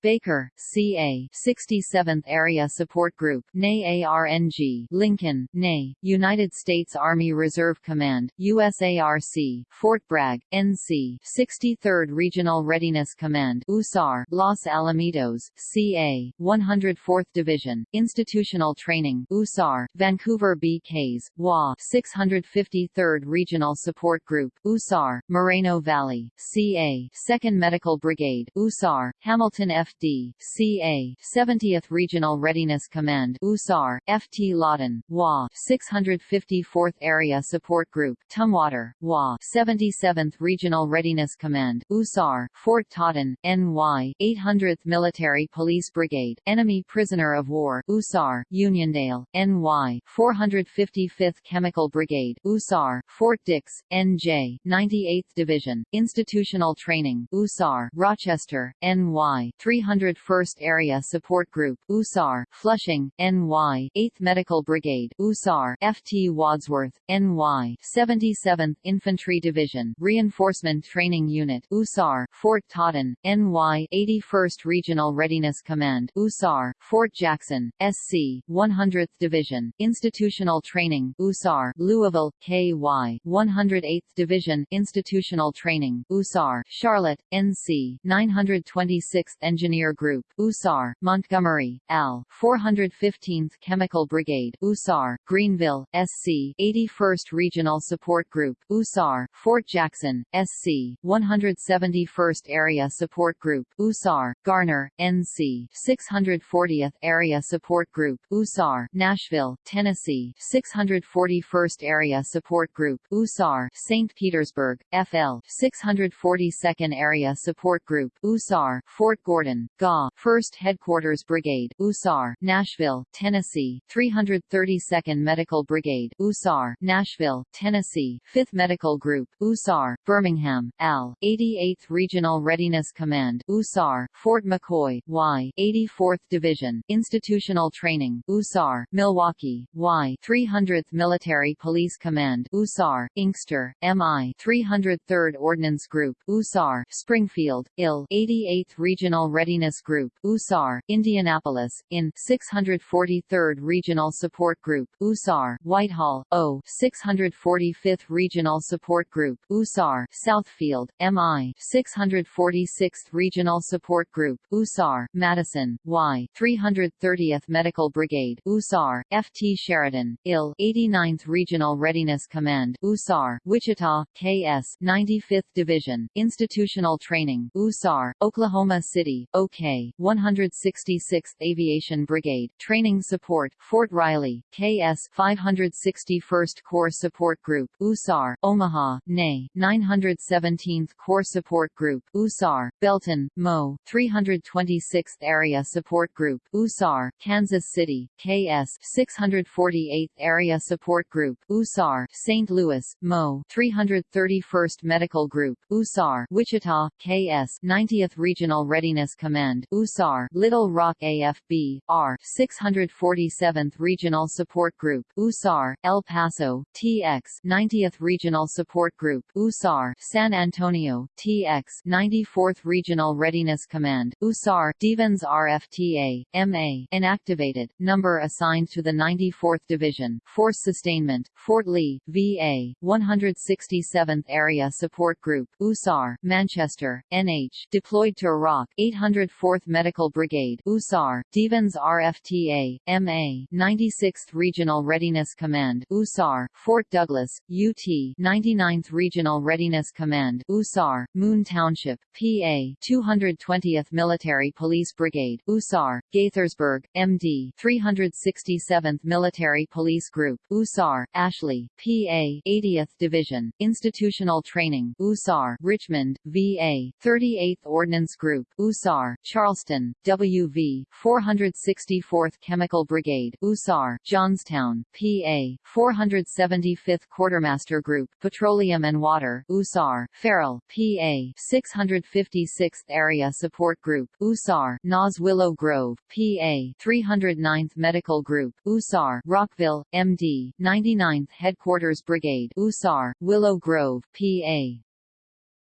Baker, C.A. 67th Area Support Group NAARNG, Lincoln, NA, United States Army Reserve Command, USARC, Fort Bragg, NC 63rd Regional Readiness Command USAR, Los Alamitos, CA, 104th Division, Institutional Training USAR, Vancouver BKs, WA 653rd Regional Support Group USAR, Moreno Valley, CA, 2nd Medical Brigade USAR, Hamilton F FD, CA, 70th Regional Readiness Command USAR, FT Lawton, WA, 654th Area Support Group Tumwater, WA, 77th Regional Readiness Command USAR, Fort Totten, NY, 800th Military Police Brigade Enemy Prisoner of War USAR, Uniondale, NY, 455th Chemical Brigade USAR, Fort Dix, NJ, 98th Division, Institutional Training USAR, Rochester, NY, 300 301st Area Support Group USAR, Flushing, NY, 8th Medical Brigade USAR, FT Wadsworth, NY, 77th Infantry Division Reinforcement Training Unit USAR, Fort Totten, NY, 81st Regional Readiness Command USAR, Fort Jackson, SC, 100th Division Institutional Training USAR, Louisville, KY, 108th Division Institutional Training USAR, Charlotte, NC, 926th Engineer Engineer Group USAR, Montgomery, L. 415th Chemical Brigade USAR, Greenville, SC, 81st Regional Support Group USAR, Fort Jackson, SC, 171st Area Support Group USAR, Garner, NC, 640th Area Support Group USAR, Nashville, Tennessee, 641st Area Support Group USAR, St. Petersburg, FL, 642nd Area Support Group USAR, Fort Gordon, GA, 1st Headquarters Brigade, USAR, Nashville, Tennessee, 332nd Medical Brigade, USAR, Nashville, Tennessee, 5th Medical Group, USAR, Birmingham, AL, 88th Regional Readiness Command, USAR, Fort McCoy, Y, 84th Division, Institutional Training, USAR, Milwaukee, Y, 300th Military Police Command, USAR, Inkster, MI, 303rd Ordnance Group, USAR, Springfield, IL, 88th Regional Readiness Group, USAR, Indianapolis, IN, 643rd Regional Support Group, USAR, Whitehall, O, 645th Regional Support Group, USAR, Southfield, MI, 646th Regional Support Group, USAR, Madison, Y, 330th Medical Brigade, USAR, FT Sheridan, IL, 89th Regional Readiness Command, USAR, Wichita, KS, 95th Division, Institutional Training, USAR, Oklahoma City, OK, 166th Aviation Brigade, Training Support, Fort Riley, KS, 561st Corps Support Group, USAR, Omaha, NAY, 917th Corps Support Group, USAR, Belton, Mo, 326th Area Support Group, USAR, Kansas City, KS, 648th Area Support Group, USAR, St. Louis, Mo, 331st Medical Group, USAR, Wichita, KS, 90th Regional Readiness Command, USAR, Little Rock AFB, R, 647th Regional Support Group, USAR, El Paso, TX, 90th Regional Support Group, USAR, San Antonio, TX, 94th Regional Readiness Command, USAR, Devens RFTA, MA, inactivated, number assigned to the 94th Division, Force Sustainment, Fort Lee, VA, 167th Area Support Group, USAR, Manchester, NH, deployed to Iraq, 804th Medical Brigade, USAR, Devens RFTA, MA, 96th Regional Readiness Command, USAR, Fort Douglas, UT, 99th Regional Readiness Command, USAR, Moon Township, PA, 220th Military Police Brigade, USAR, Gaithersburg, MD, 367th Military Police Group, USAR, Ashley, PA, 80th Division, Institutional Training, USAR, Richmond, VA, 38th Ordnance Group, USAR, Charleston, WV, 464th Chemical Brigade, USAR, Johnstown, PA, 475th Quartermaster Group, Petroleum and Water, USAR, Farrell, PA, 656th Area Support Group, USAR, Nas Willow Grove, PA, 309th Medical Group, USAR, Rockville, MD, 99th Headquarters Brigade, USAR, Willow Grove, PA.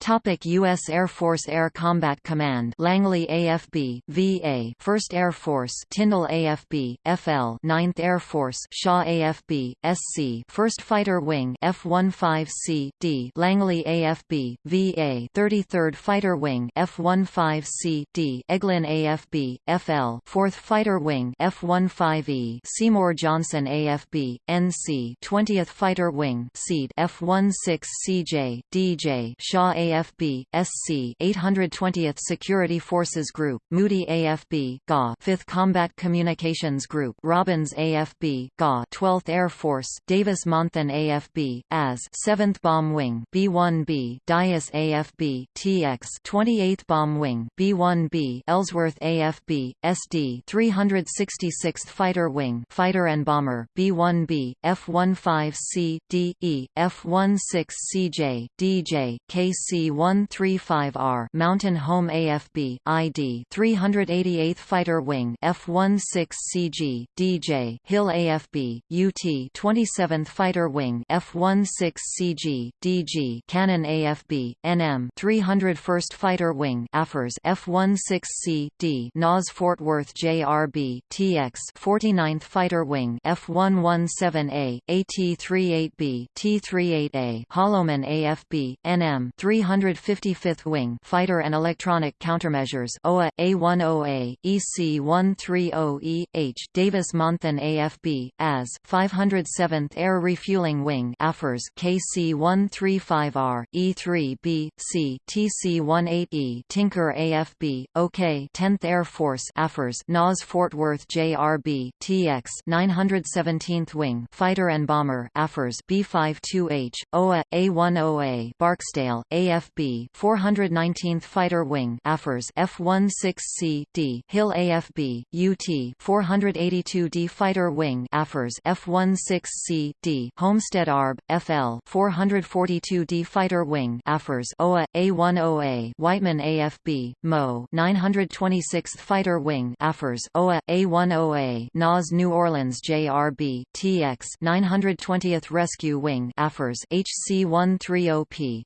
Topic U.S. Air Force Air Combat Command Langley AFB, VA 1st Air Force Tyndall AFB, FL 9th Air Force Shaw AFB, SC 1st Fighter Wing F-15C, D Langley AFB, VA 33rd Fighter Wing F-15C, D Eglin AFB, FL 4th Fighter Wing F-15E Seymour Johnson AFB, NC 20th Fighter Wing SEAD F-16CJ, DJ Shaw AFB AFB, SC 820th Security Forces Group, Moody AFB, GA 5th Combat Communications Group, Robins AFB, GA 12th Air Force, Davis-Monthan AFB, AS 7th Bomb Wing, B-1B, Dyess AFB, TX 28th Bomb Wing, B-1B, Ellsworth AFB, SD 366th Fighter Wing, Fighter and Bomber, B-1B, F-15C, D, E, F-16CJ, DJ, KC 135R Mountain Home AFB ID 388th Fighter Wing F16CG DJ Hill AFB UT 27th Fighter Wing F16CG DG Cannon AFB NM 301st Fighter Wing AFRS F16C D NAS Fort Worth JRB TX 49th Fighter Wing F117A AT38B T38A Holloman AFB NM 300 155th Wing Fighter and Electronic Countermeasures OA A10A EC130E H Davis-Monthan AFB AS 507th Air Refueling Wing AFRS KC135R E3B C TC18E Tinker AFB OK 10th Air Force AFRS NAS Fort Worth JRB TX 917th Wing Fighter and Bomber AFRS B52H OA A10A Barksdale AF AFB 419th Fighter Wing AFRS F16C D Hill AFB UT 482D Fighter Wing AFRS F16C D Homestead ARB FL 442D Fighter Wing AFRS OA A10A Whiteman AFB MO 926th Fighter Wing AFRS OA A10A NAS New Orleans JRB TX 920th Rescue Wing AFRS HC130P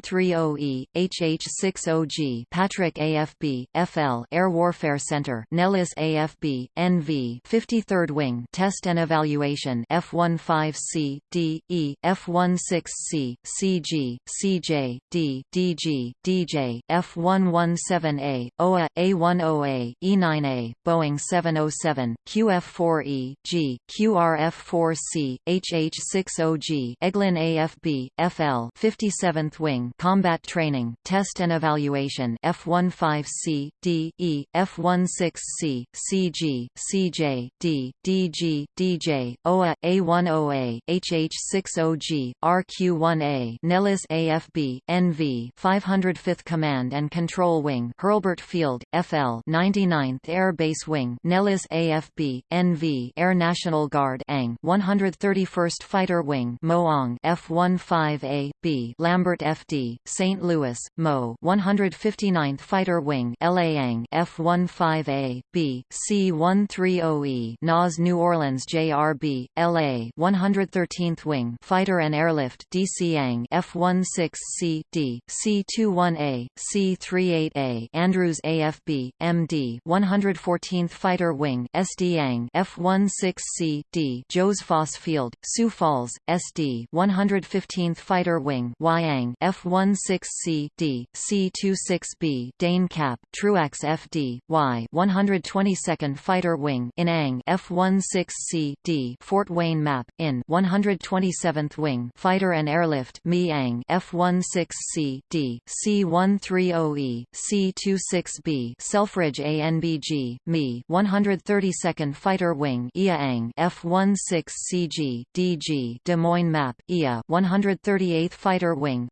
C130E HH60G Patrick AFB FL Air Warfare Center Nellis AFB NV 53rd Wing Test and Evaluation F15C D E F16C CG CJ D DG DJ F117A OA A10A E9A Boeing 707 QF4E G QRF4C HH60G Eglin AFB FL 57th Wing Combat Training Test and Evaluation F15C D E F16C CG CJ D DG DJ OA A10A HH60G RQ1A Nellis AFB NV 505th Command and Control Wing Hurlburt Field FL 99th Air Base Wing Nellis AFB NV Air National Guard ANG 131st Fighter Wing Moong F15A B Lambert FD St Louis Mo 159th Fighter Wing LAANG F15A B C130E NAS New Orleans JRB LA 113th Wing Fighter and Airlift DCANG F16C D C21A C38A Andrews AFB MD 114th Fighter Wing SDANG F16C D Joe Foss Field Sioux Falls SD 115th Fighter Wing Wyang F16C D C26B Dane Cap Truax FD Y 122nd Fighter Wing Inang F16C D Fort Wayne Map in 127th Wing Fighter and Airlift Miang F16C D C130E C26B Selfridge ANBG Me 132nd Fighter Wing Iaang F16CG DG Des Moines Map IA 138th Fighter Wing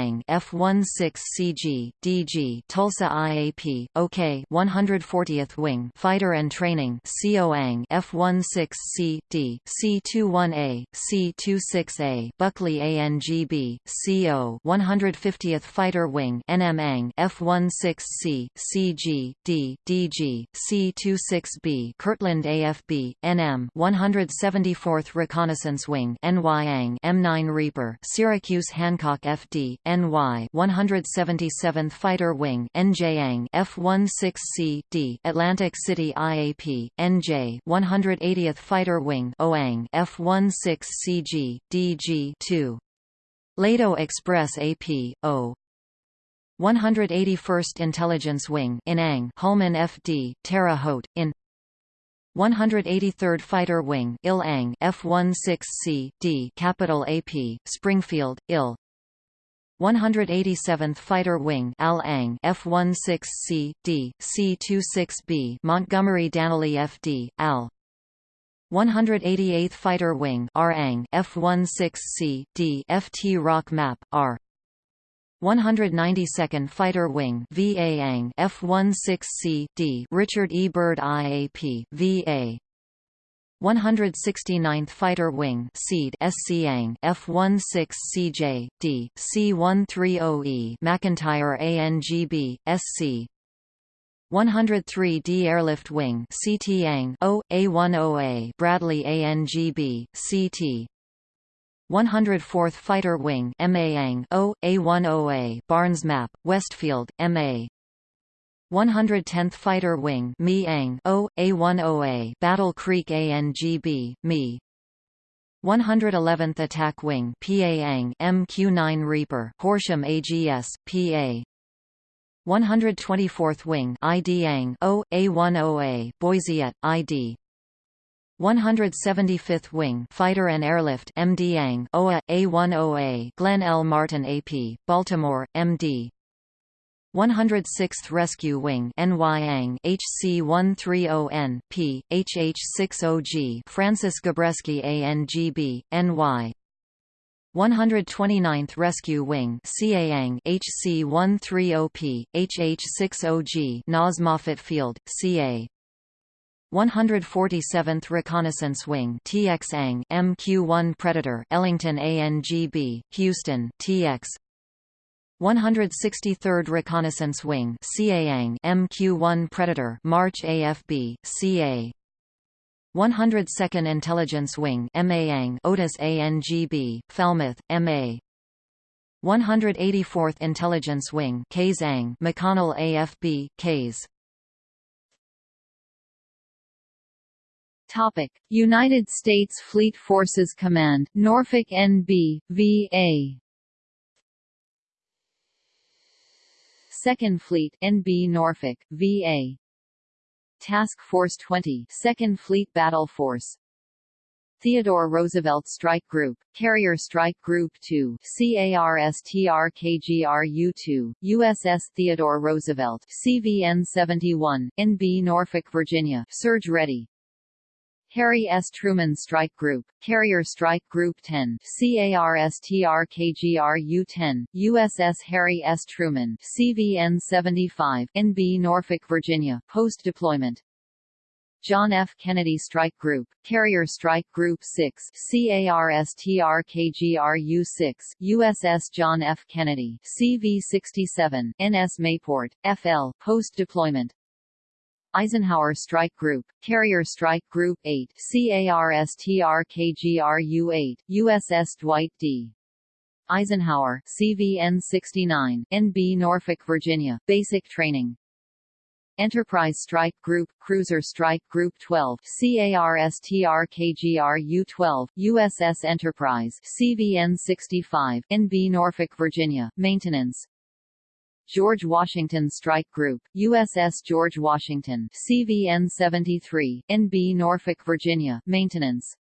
Okayang F16CG DG Tulsa IAP OK 140th Wing Fighter and Training COANG F16C D C21A C26A Buckley ANGB CO 150th Fighter Wing NMANG F16C CG D DG C26B Kirtland AFB NM 174th Reconnaissance Wing NYANG M9 Reaper Syracuse Hancock FD NY 177th Fighter Wing NJANG F16C D Atlantic City IAP NJ 180th Fighter Wing OANG F16CG DG 2 Lato Express AP O. 181st Intelligence Wing Inang Hulman FD Terre Haute in 183rd Fighter Wing Il-Ang F16C D Capital AP Springfield IL 187th Fighter Wing Al-Ang F16C D C26B Montgomery Dannelly FD Al 188th Fighter Wing R-Ang F16C D FT Rock Map R 192nd Fighter Wing VA F16C D Richard E. Byrd IAP VA 169th Fighter Wing SEAD SCANG F16CJ D C130E McEntire ANGB SC 103D Airlift Wing CTANG O A10A Bradley ANGB CT 104th Fighter Wing MAANG O A10A Barnes Map Westfield MA 110th Fighter Wing O A10A Battle Creek ANGB Me 111th Attack Wing PAANG MQ9 Reaper Horsham AGS PA 124th Wing IDANG O A10A Boise ID 175th Wing Fighter and Airlift MDANG OA A10A Glenn L Martin AP Baltimore MD 106th Rescue Wing NYANG HC130N P HH60G Francis Gabreski ANGB NY 129th Rescue Wing CAANG HC-130P, HH-60G NAS Moffett Field, CA 147th Reconnaissance Wing TXANG MQ-1 Predator Ellington ANGB, Houston, TX 163rd Reconnaissance Wing CAANG MQ-1 Predator March AFB, CA 102nd Intelligence Wing MAANG Otis ANGB, Falmouth, MA 184th Intelligence Wing KZANG McConnell AFB, Kays. Topic: United States Fleet Forces Command, Norfolk NB, VA. Second Fleet, NB Norfolk, VA. Task Force 20 2nd Fleet Battle Force Theodore Roosevelt Strike Group, Carrier Strike Group 2, CARSTRKGRU-2, USS Theodore Roosevelt, CVN-71, NB Norfolk, Virginia, surge ready. Harry S. Truman Strike Group, Carrier Strike Group 10, CARSTRKGRU-10, USS Harry S. Truman, CVN-75, NB Norfolk, Virginia, post-deployment. John F. Kennedy Strike Group, Carrier Strike Group 6, CARSTRKGRU-6, USS John F. Kennedy, CV-67, NS Mayport, FL, post-deployment. Eisenhower Strike Group, Carrier Strike Group 8, CARSTRKGRU-8, USS Dwight D. Eisenhower, CVN-69, NB Norfolk, Virginia, Basic Training. Enterprise Strike Group, Cruiser Strike Group 12, CARSTRKGRU-12, USS Enterprise, CVN-65, NB Norfolk, Virginia, Maintenance. George Washington Strike Group, USS George Washington, CVN-73, NB Norfolk, Virginia, maintenance.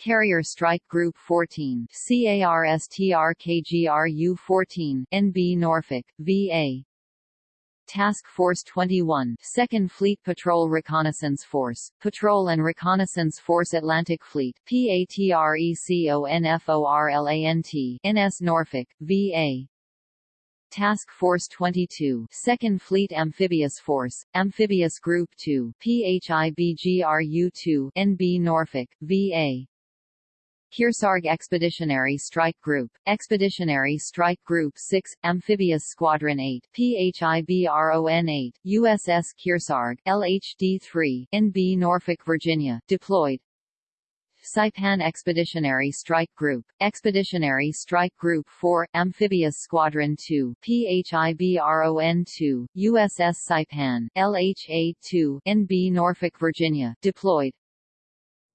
Carrier Strike Group 14, CARSTRKGRU-14, NB Norfolk, VA. Task Force 21, 2nd Fleet Patrol Reconnaissance Force, Patrol and Reconnaissance Force Atlantic Fleet, PATRECONFORLANT, NS Norfolk, VA. Task Force 22, 2nd Fleet Amphibious Force, Amphibious Group 2, PHIBGRU-2, NB Norfolk, VA. Kearsarge Expeditionary Strike Group, Expeditionary Strike Group 6, Amphibious Squadron 8, PHIBRON-8, USS Kearsarge, LHD-3, NB Norfolk, Virginia, deployed. Saipan Expeditionary Strike Group, Expeditionary Strike Group 4, Amphibious Squadron 2, PHIBRON-2, USS Saipan, LHA-2, NB Norfolk, Virginia, deployed.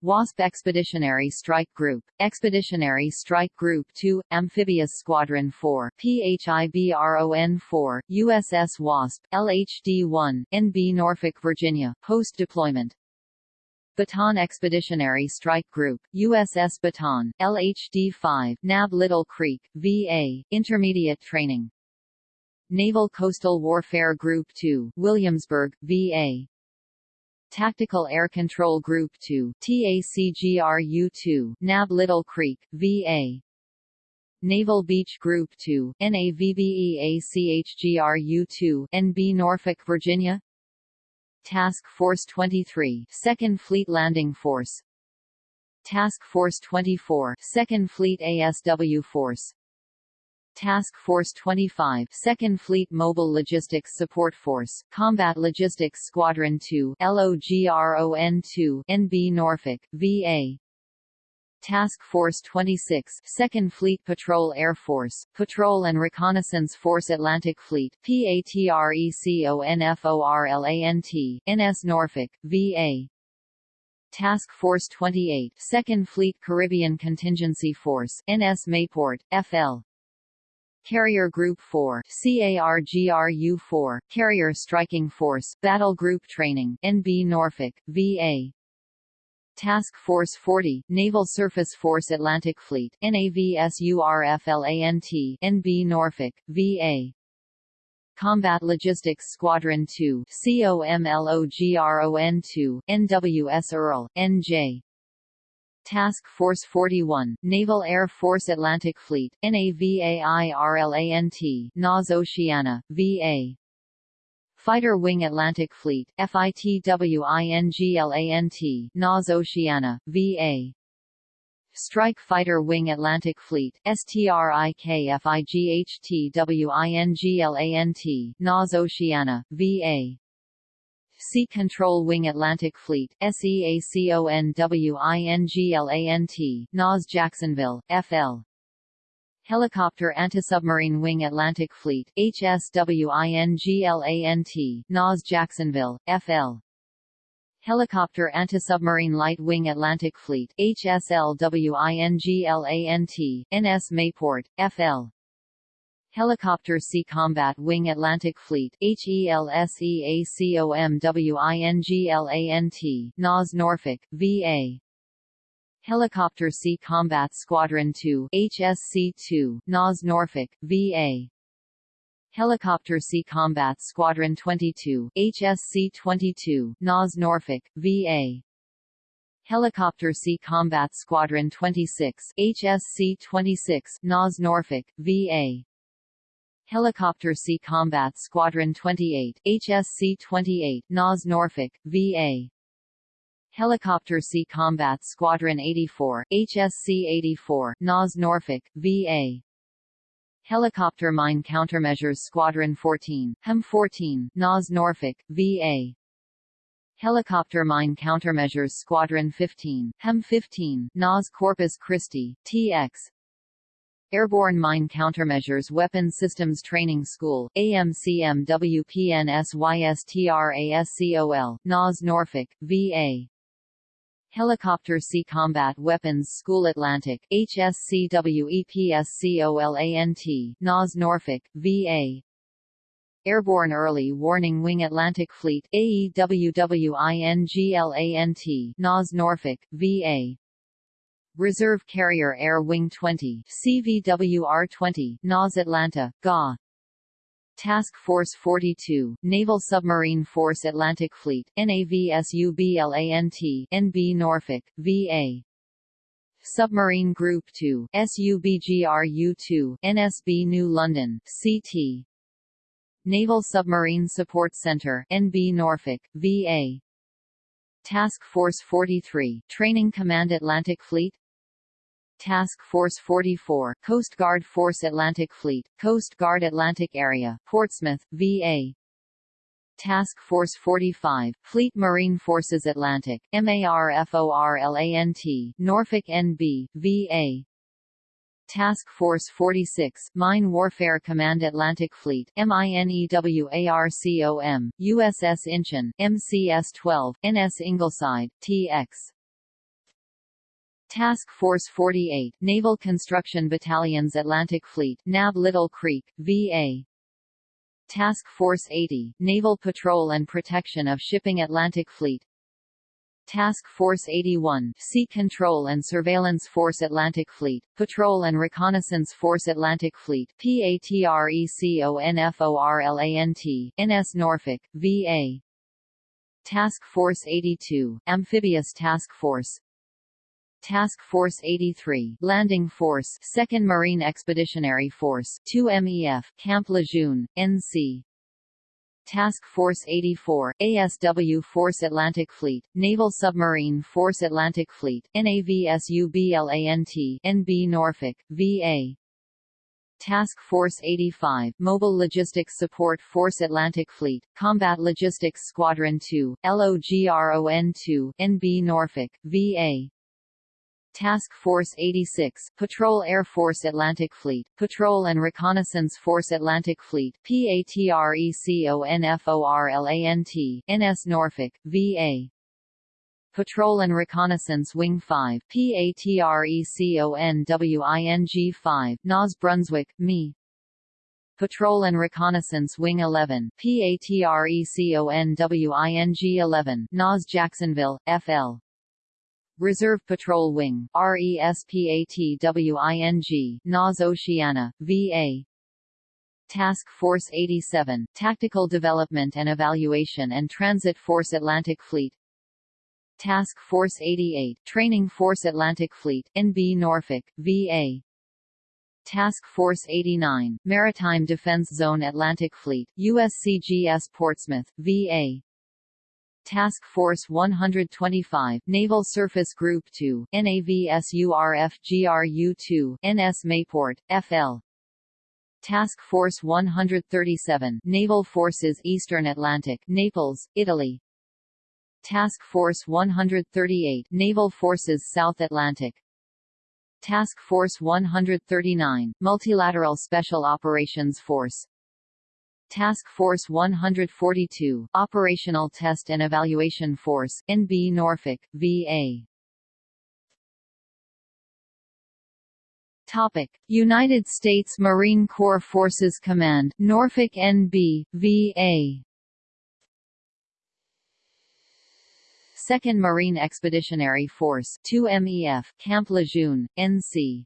WASP Expeditionary Strike Group, Expeditionary Strike Group 2, Amphibious Squadron 4, PHIBRON-4, USS WASP, LHD-1, NB Norfolk, Virginia, post-deployment. Bataan Expeditionary Strike Group, USS Bataan, LHD-5, NAB Little Creek, VA, Intermediate Training. Naval Coastal Warfare Group 2, Williamsburg, VA. Tactical Air Control Group 2, TACGRU-2, NAB Little Creek, VA. Naval Beach Group 2, NAVBEACHGRU-2, NB Norfolk, Virginia Task Force 23, 2nd Fleet Landing Force. Task Force 24, 2nd Fleet ASW Force. Task Force 25, 2nd Fleet Mobile Logistics Support Force, Combat Logistics Squadron 2, LOGRON-2, NB Norfolk, VA Task Force 26, 2nd Fleet Patrol Air Force, Patrol and Reconnaissance Force Atlantic Fleet, PATRECONFORLANT, NS Norfolk, VA. Task Force 28, 2nd Fleet Caribbean Contingency Force, NS Mayport, FL. Carrier Group 4, CARGRU-4, Carrier Striking Force, Battle Group Training, NB Norfolk, VA. Task Force 40, Naval Surface Force Atlantic Fleet NAVSURFLANT, NB Norfolk, VA. Combat Logistics Squadron 2 COMLOGRON2, NWS Earle, NJ. Task Force 41, Naval Air Force Atlantic Fleet, NAVAIRLANT, NAS Oceana, VA. Fighter Wing Atlantic Fleet, FITWINGLANT, NAS Oceana, VA. Strike Fighter Wing Atlantic Fleet, STRIKFIGHTWINGLANT, NAS Oceana, VA. Sea Control Wing Atlantic Fleet, SEACONWINGLANT, NAS Jacksonville, FL. Helicopter Anti-Submarine Wing Atlantic Fleet, HSWINGLANT, NAS Jacksonville, FL. Helicopter Anti-Submarine Light Wing Atlantic Fleet, HSLWINGLANT, NS Mayport, FL. Helicopter Sea Combat Wing Atlantic Fleet HELSEACOMWINGLANT, NAS Norfolk, VA. Helicopter Sea Combat Squadron 2 HSC-2, NAS Norfolk, VA. Helicopter Sea Combat Squadron 22 HSC-22, NAS Norfolk, VA. Helicopter Sea Combat Squadron 26 HSC-26, NAS Norfolk, VA. Helicopter Sea Combat Squadron 28 HSC-28, NAS Norfolk, VA. Helicopter Sea Combat Squadron 84 HSC-84, NAS Norfolk, VA. Helicopter Mine Countermeasures Squadron 14 HEM-14, NAS Norfolk, VA. Helicopter Mine Countermeasures Squadron 15 HEM-15, NAS Corpus Christi, TX, Airborne Mine Countermeasures Weapons Systems Training School, AMCMWPNSYSTRASCOL, NAS Norfolk, VA. Helicopter Sea Combat Weapons School Atlantic, HSCWEPSCOLANT, NAS Norfolk, VA. Airborne Early Warning Wing Atlantic Fleet, AEWWINGLANT, NAS Norfolk, VA. Reserve Carrier Air Wing 20 CVWR-20, NAS Atlanta, GA. Task Force 42, Naval Submarine Force Atlantic Fleet, NAVSUBLANT, NB Norfolk, VA. Submarine Group 2, SUBGRU-2, NSB New London, CT. Naval Submarine Support Center, NB Norfolk, VA. Task Force 43, Training Command Atlantic Fleet, Task Force 44, Coast Guard Force Atlantic Fleet, Coast Guard Atlantic Area, Portsmouth, VA. Task Force 45, Fleet Marine Forces Atlantic, MARFORLANT, Norfolk NB, VA. Task Force 46, Mine Warfare Command Atlantic Fleet, MINEWARCOM, USS Incheon, MCS-12, NS Ingleside, TX. Task Force 48, Naval Construction Battalion's Atlantic Fleet, NAB Little Creek, VA. Task Force 80, Naval Patrol and Protection of Shipping Atlantic Fleet. Task Force 81, Sea Control and Surveillance Force Atlantic Fleet, Patrol and Reconnaissance Force Atlantic Fleet PATRECONFORLANT, NS Norfolk, VA. Task Force 82, Amphibious Task Force, Task Force 83, Landing Force, 2nd Marine Expeditionary Force, 2MEF, Camp Lejeune, NC. Task Force 84, ASW Force Atlantic Fleet, Naval Submarine Force Atlantic Fleet, NAVSUBLANT, NB Norfolk, VA. Task Force 85, Mobile Logistics Support Force Atlantic Fleet, Combat Logistics Squadron 2, LOGRON-2, NB Norfolk, VA. Task Force 86, Patrol Air Force Atlantic Fleet, Patrol and Reconnaissance Force Atlantic Fleet PATRECONFORLANT, NS Norfolk, VA. Patrol and Reconnaissance Wing 5 PATRECONWING 5, NAS Brunswick, ME. Patrol and Reconnaissance Wing 11 PATRECONWING 11, NAS Jacksonville, FL. Reserve Patrol Wing RESPATWING, NAS Oceana, VA. Task Force 87, Tactical Development and Evaluation and Transit Force Atlantic Fleet. Task Force 88 Training Force Atlantic Fleet NB Norfolk VA Task Force 89 Maritime Defense Zone Atlantic Fleet USCGS Portsmouth VA Task Force 125 Naval Surface Group 2 NAVSURF GRU-2 NS Mayport FL Task Force 137 Naval Forces Eastern Atlantic Naples Italy. Task Force 138 Naval Forces South Atlantic. Task Force 139 Multilateral Special Operations Force Task Force 142 Operational Test and Evaluation Force NB Norfolk VA Topic. United States Marine Corps Forces Command Norfolk NB VA 2nd Marine Expeditionary Force 2MEF Camp Lejeune, NC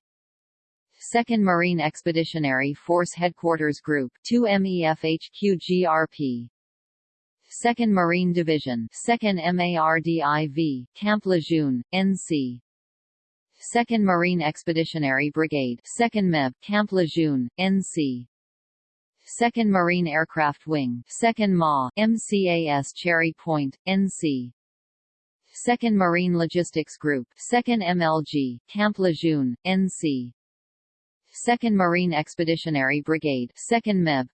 2nd Marine Expeditionary Force Headquarters Group 2MEF HQGRP 2nd Marine Division 2nd MARDIV Camp Lejeune, NC 2nd Marine Expeditionary Brigade 2nd MEB Camp Lejeune, NC 2nd Marine Aircraft Wing 2nd MA MCAS Cherry Point, NC 2nd Marine Logistics Group 2nd MLG, Camp Lejeune, NC 2nd Marine Expeditionary Brigade 2nd MEB.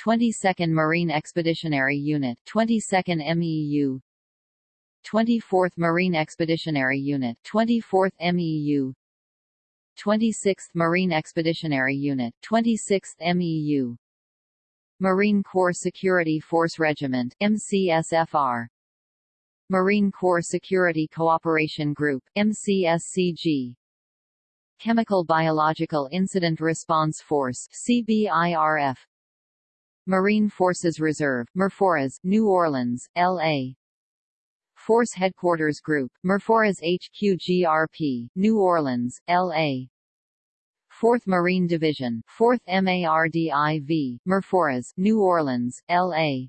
22nd Marine Expeditionary Unit 22nd MEU 24th Marine Expeditionary Unit 24th MEU 26th Marine Expeditionary Unit 26th MEU Marine Corps Security Force Regiment MCSFR Marine Corps Security Cooperation Group MCSCG Chemical Biological Incident Response Force CBIRF Marine Forces Reserve MARFORRES New Orleans LA Force Headquarters Group MARFORRES HQGRP New Orleans LA 4th Marine Division 4th MARDIV MARFORRES New Orleans LA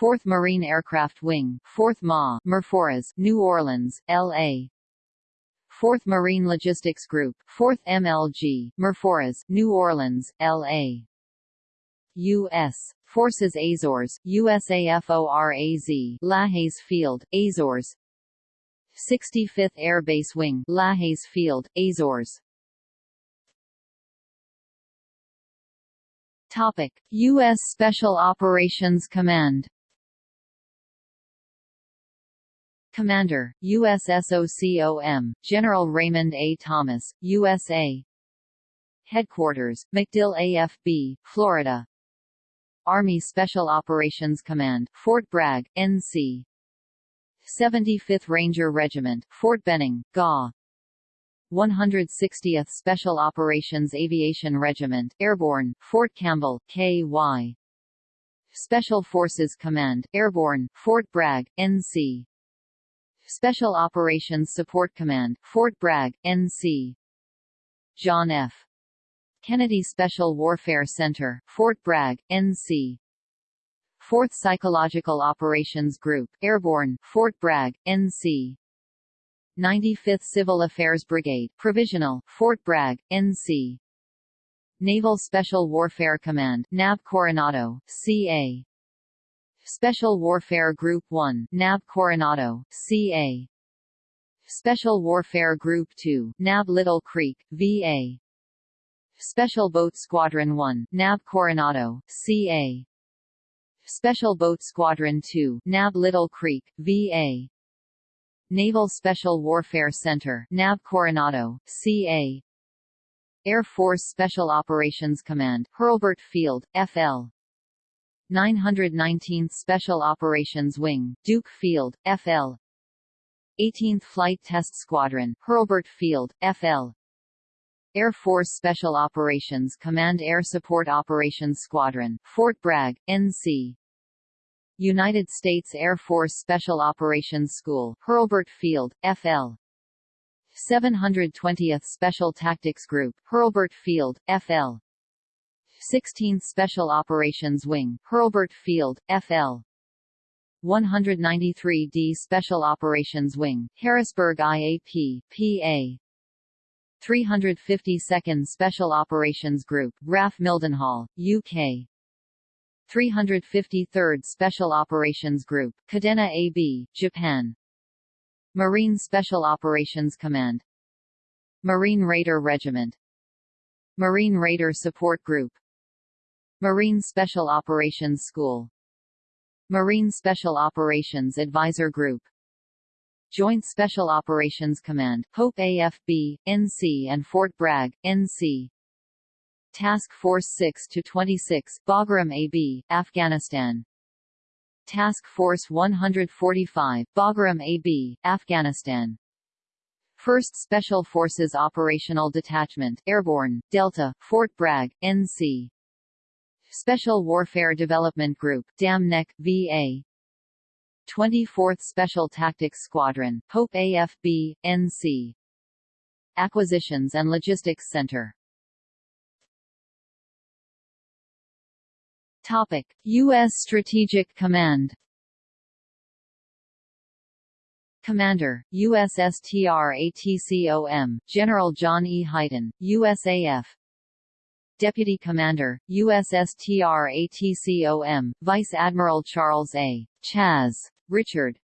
4th Marine Aircraft Wing, 4th Ma, MARFORRES, New Orleans, L.A. 4th Marine Logistics Group, 4th MLG, MARFORRES, New Orleans, L.A. U.S. Forces Azores, USAFORAZ, Lajes Field, Azores 65th Air Base Wing, Lajes Field, Azores Topic: U.S. Special Operations Command Commander, USSOCOM, General Raymond A. Thomas, USA Headquarters, MacDill AFB, Florida. Army Special Operations Command, Fort Bragg, NC 75th Ranger Regiment, Fort Benning, GA 160th Special Operations Aviation Regiment, Airborne, Fort Campbell, KY Special Forces Command, Airborne, Fort Bragg, NC Special Operations Support Command, Fort Bragg, NC. John F. Kennedy Special Warfare Center, Fort Bragg, NC. 4th Psychological Operations Group, Airborne, Fort Bragg, NC. 95th Civil Affairs Brigade, Provisional, Fort Bragg, NC. Naval Special Warfare Command, NAV Coronado, CA. Special Warfare Group 1 NAB Coronado, CA Special Warfare Group 2 NAB Little Creek, VA Special Boat Squadron 1 NAB Coronado, CA Special Boat Squadron 2 NAB Little Creek, VA Naval Special Warfare Center NAB Coronado, CA Air Force Special Operations Command Hurlburt Field, FL 919th Special Operations Wing, Duke Field, FL 18th Flight Test Squadron, Hurlburt Field, FL Air Force Special Operations Command Air Support Operations Squadron, Fort Bragg, NC United States Air Force Special Operations School, Hurlburt Field, FL 720th Special Tactics Group, Hurlburt Field, FL 16th Special Operations Wing, Hurlburt Field, FL. 193d Special Operations Wing, Harrisburg IAP, PA 352nd Special Operations Group, RAF Mildenhall, UK 353rd Special Operations Group, Kadena AB, Japan. Marine Special Operations Command. Marine Raider Regiment. Marine Raider Support Group Marine Special Operations School. Marine Special Operations Advisor Group. Joint Special Operations Command, Pope AFB, NC and Fort Bragg, NC Task Force 6-26, Bagram AB, Afghanistan. Task Force 145, Bagram AB, Afghanistan. 1st Special Forces Operational Detachment, Airborne, Delta, Fort Bragg, NC Special Warfare Development Group, Dam Neck, VA 24th Special Tactics Squadron, Pope AFB, NC Acquisitions and Logistics Center Topic: U.S. Strategic Command Commander, USSTRATCOM, General John E. Hyten, USAF Deputy Commander, USSTRATCOM, Vice Admiral Charles A. Chas. Richard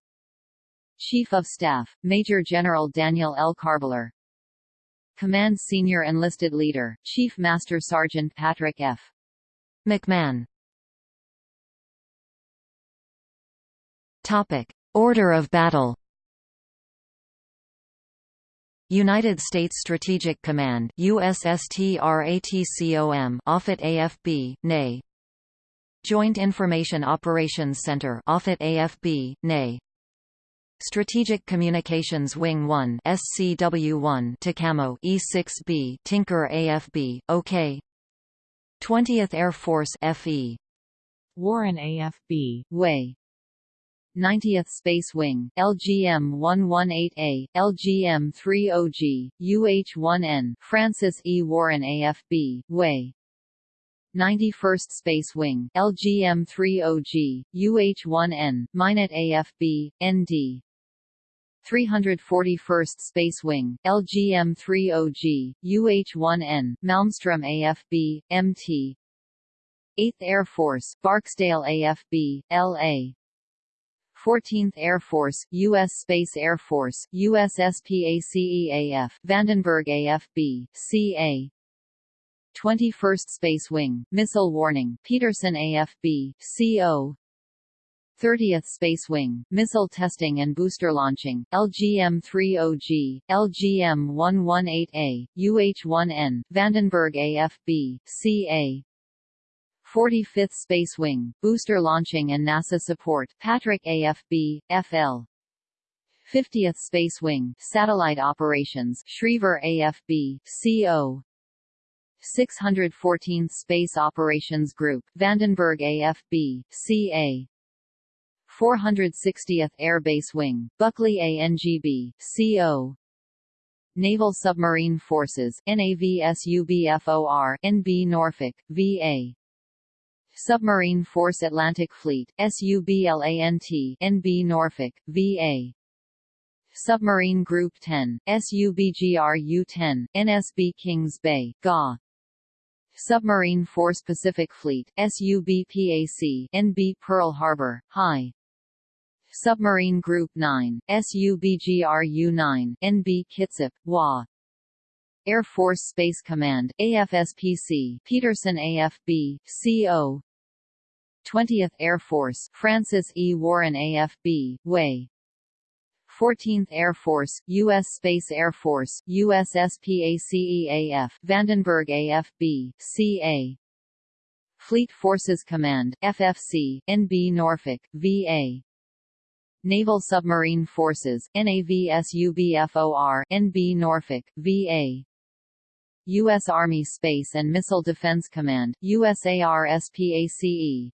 Chief of Staff, Major General Daniel L. Karbler Command Senior Enlisted Leader, Chief Master Sergeant Patrick F. McMahon Topic. Order of battle United States Strategic Command USSTRATCOM Offutt AFB, NA Joint Information Operations Center Offutt AFB, NA Strategic Communications Wing 1 SCW1 Tacamo E6B Tinker AFB, OK 20th Air Force FE Warren AFB Way 90th Space Wing, LGM-118A, LGM-30G, UH-1N, Francis E. Warren AFB, Way. 91st Space Wing, LGM-30G, UH-1N, Minot AFB, ND 341st Space Wing, LGM-30G, UH-1N, Malmstrom AFB, MT 8th Air Force, Barksdale AFB, LA 14th Air Force, U.S. Space Air Force, USSPACEAF, Vandenberg AFB, CA 21st Space Wing, Missile Warning, Peterson AFB, CO 30th Space Wing, Missile Testing and Booster Launching, LGM-30G, LGM-118A, UH-1N, Vandenberg AFB, CA 45th Space Wing, Booster Launching and NASA Support, Patrick AFB, FL. 50th Space Wing, Satellite Operations, Schriever AFB, CO. 614th Space Operations Group, Vandenberg AFB, CA. 460th Air Base Wing, Buckley ANGB, CO. Naval Submarine Forces, NAVSUBFOR, NB Norfolk, VA. Submarine Force Atlantic Fleet, SUBLANT NB Norfolk, VA. Submarine Group 10, SUBGRU-10, NSB Kings Bay, GA. Submarine Force Pacific Fleet, SUBPAC NB Pearl Harbor, High. Submarine Group 9, SUBGRU-9, NB Kitsap, WA. Air Force Space Command, AFSPC, Peterson AFB, CO. 20th Air Force, Francis E. Warren AFB, Way 14th Air Force, U.S. Space Air Force, USSPACEAF, Vandenberg AFB, CA Fleet Forces Command, FFC, NB Norfolk, VA Naval Submarine Forces, NAVSUBFOR, NB Norfolk, VA U.S. Army Space and Missile Defense Command USARSPACE,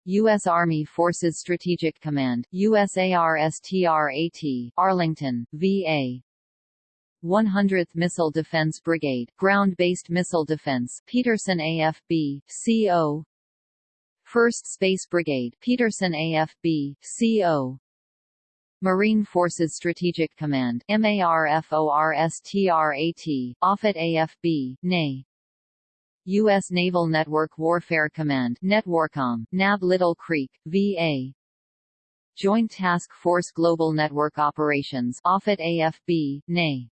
U.S. Army Forces Strategic Command USARSTRAT, Arlington, VA 100th Missile Defense Brigade Ground-Based Missile Defense Peterson AFB, CO 1st Space Brigade Peterson AFB, CO Marine Forces Strategic Command MARFORSTRAT, Offutt AFB, NAY U.S. Naval Network Warfare Command Netwarcom, NAB Little Creek, VA Joint Task Force Global Network Operations Offutt AFB, NAY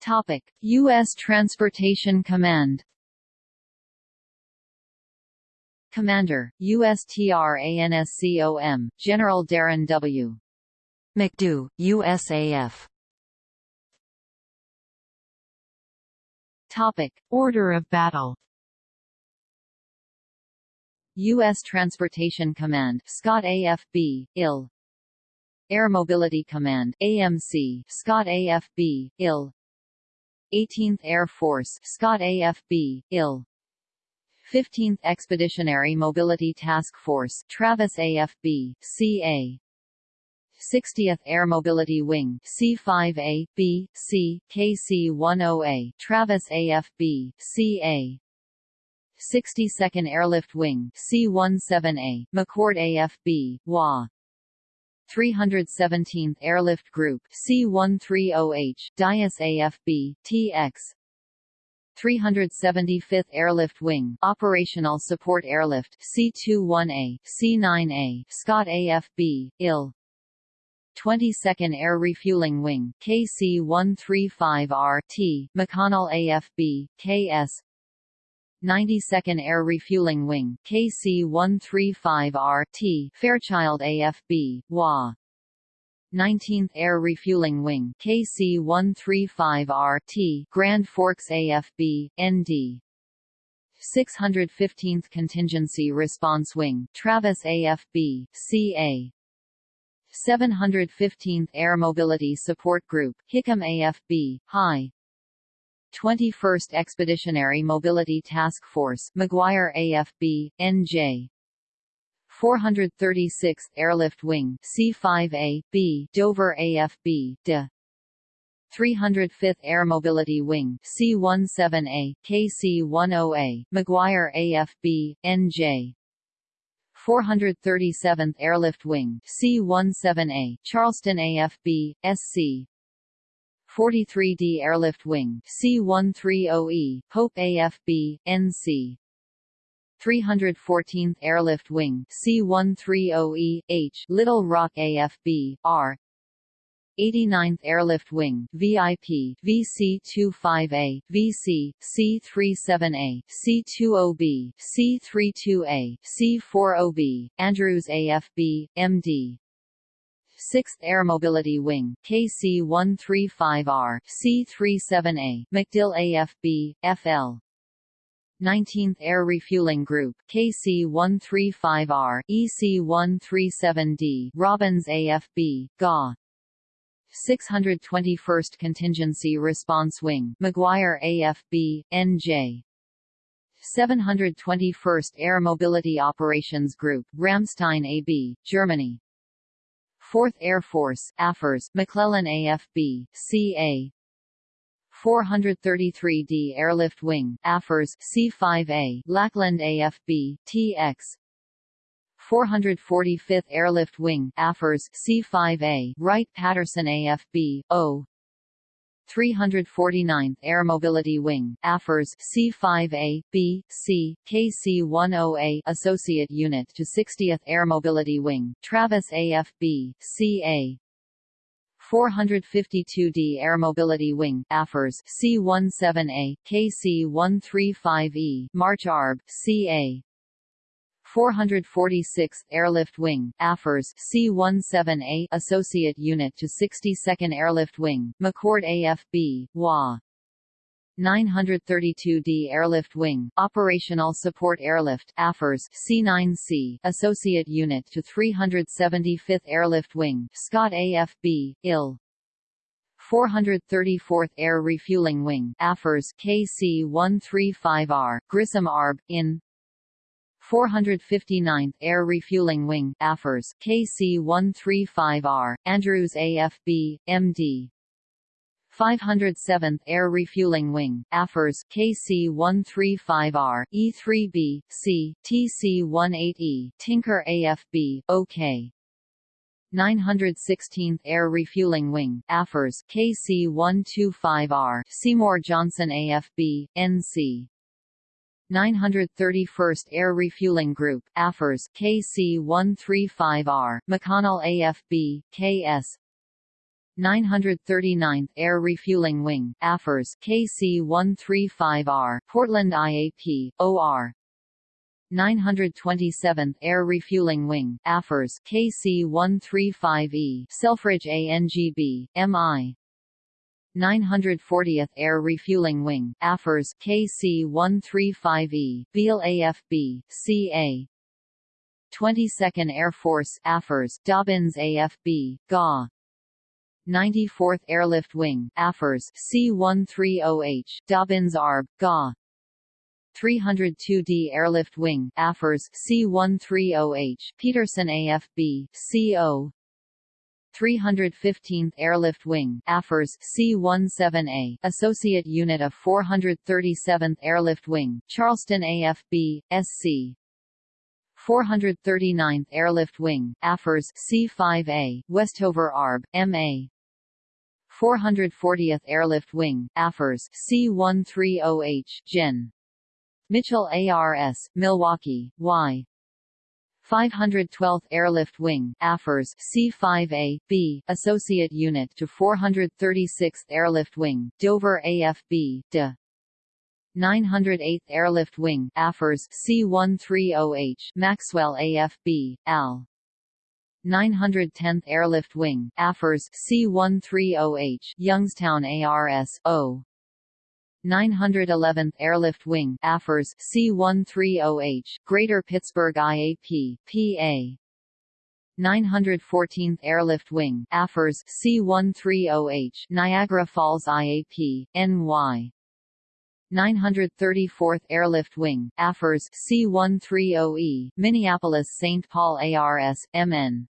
Topic: U.S. Transportation Command Commander, USTRANSCOM, General Darren W. McDew, USAF Topic: Order of battle U.S. Transportation Command Scott AFB, IL Air Mobility Command AMC, Scott AFB, IL 18th Air Force Scott AFB, IL 15th Expeditionary Mobility Task Force Travis AFB, CA 60th Air Mobility Wing C5A, B, C, KC-10A Travis AFB, CA 62nd Airlift Wing C-17A, McChord AFB, WA 317th Airlift Group C-130H, Dyess AFB, TX 375th Airlift Wing Operational Support Airlift C-21A, C-9A, Scott AFB, IL 22nd Air Refueling Wing KC-135RT, McConnell AFB, KS 92nd Air Refueling Wing KC-135RT, Fairchild AFB, WA 19th Air Refueling Wing KC-135RT, Grand Forks AFB, ND 615th Contingency Response Wing Travis AFB, CA 715th Air Mobility Support Group Hickam AFB, High. 21st Expeditionary Mobility Task Force McGuire AFB, NJ 436th Airlift Wing C5A, B Dover AFB, DE 305th Air Mobility Wing C17A, KC10A, McGuire AFB, NJ 437th Airlift Wing C17A, Charleston AFB, SC 43d Airlift Wing C-130E, Pope AFB, NC 314th Airlift Wing C-130E, H, Little Rock AFB, R. 89th Airlift Wing VIP VC-25A, VC, C-37A, C-20B, C-32A, C-40B, Andrews AFB, MD 6th Air Mobility Wing KC-135R, C-37A, MacDill AFB, FL 19th Air Refueling Group KC-135R, EC-137D, Robins AFB, GA 621st Contingency Response Wing McGuire AFB, NJ 721st Air Mobility Operations Group, Ramstein AB, Germany. 4th Air Force AFRS, McClellan AFB, CA 433d Airlift Wing AFRS, C5A, Lackland AFB, TX 445th Airlift Wing AFRS, C5A, Wright-Patterson AFB, O. 349th Air Mobility Wing, AFRS C5A, B, C, KC-10A Associate Unit to 60th Air Mobility Wing, Travis AFB, CA 452d Air Mobility Wing, AFRS C-17A, KC-135E, March ARB, CA 446th Airlift Wing AFRS C-17A Associate Unit to 62nd Airlift Wing, McChord AFB, WA 932d Airlift Wing, Operational Support Airlift AFRS C9C, Associate Unit to 375th Airlift Wing, Scott AFB, IL 434th Air Refueling Wing AFRS KC-135R, Grissom ARB, IN 459th Air Refueling Wing AFRS KC-135R, Andrews AFB, MD 507th Air Refueling Wing, AFRS, KC-135R, E-3B, C, TC-18E, Tinker AFB, OK. 916th Air Refueling Wing, AFRS, KC-125R, Seymour Johnson AFB, NC. 931st Air Refueling Group, AFRS, KC-135R, McConnell AFB, KS. 939th Air Refueling Wing, AFRS, KC-135R, Portland IAP, OR. 927th Air Refueling Wing, AFRS, KC-135E, Selfridge ANGB, MI. 940th Air Refueling Wing, AFRS, KC-135E, Beale AFB, CA. 22nd Air Force, AFRS, Dobbins AFB, GA. 94th Airlift Wing, AFRS, C-130H, Dobbins ARB, GA. 302d Airlift Wing, AFRS, C-130H, Peterson AFB, CO. 315th Airlift Wing, AFRS, C-17A, Associate Unit of 437th Airlift Wing, Charleston AFB, SC. 439th Airlift Wing, AFRS, C-5A, Westover ARB, MA. 440th Airlift Wing, AFRS, C-130H, Gen. Mitchell ARS, Milwaukee, Y. 512th Airlift Wing, AFRS, C-5A, B, Associate Unit to 436th Airlift Wing, Dover AFB, DE. 908th Airlift Wing, AFRS, C-130H, Maxwell AFB, AL. 910th Airlift Wing, AFRS, C-130H, Youngstown ARS, O. 911th Airlift Wing, AFRS, C-130H, Greater Pittsburgh IAP, PA. 914th Airlift Wing, AFRS, C-130H, Niagara Falls IAP, NY. 934th Airlift Wing, AFRS, C-130E, Minneapolis-St. Paul ARS, MN.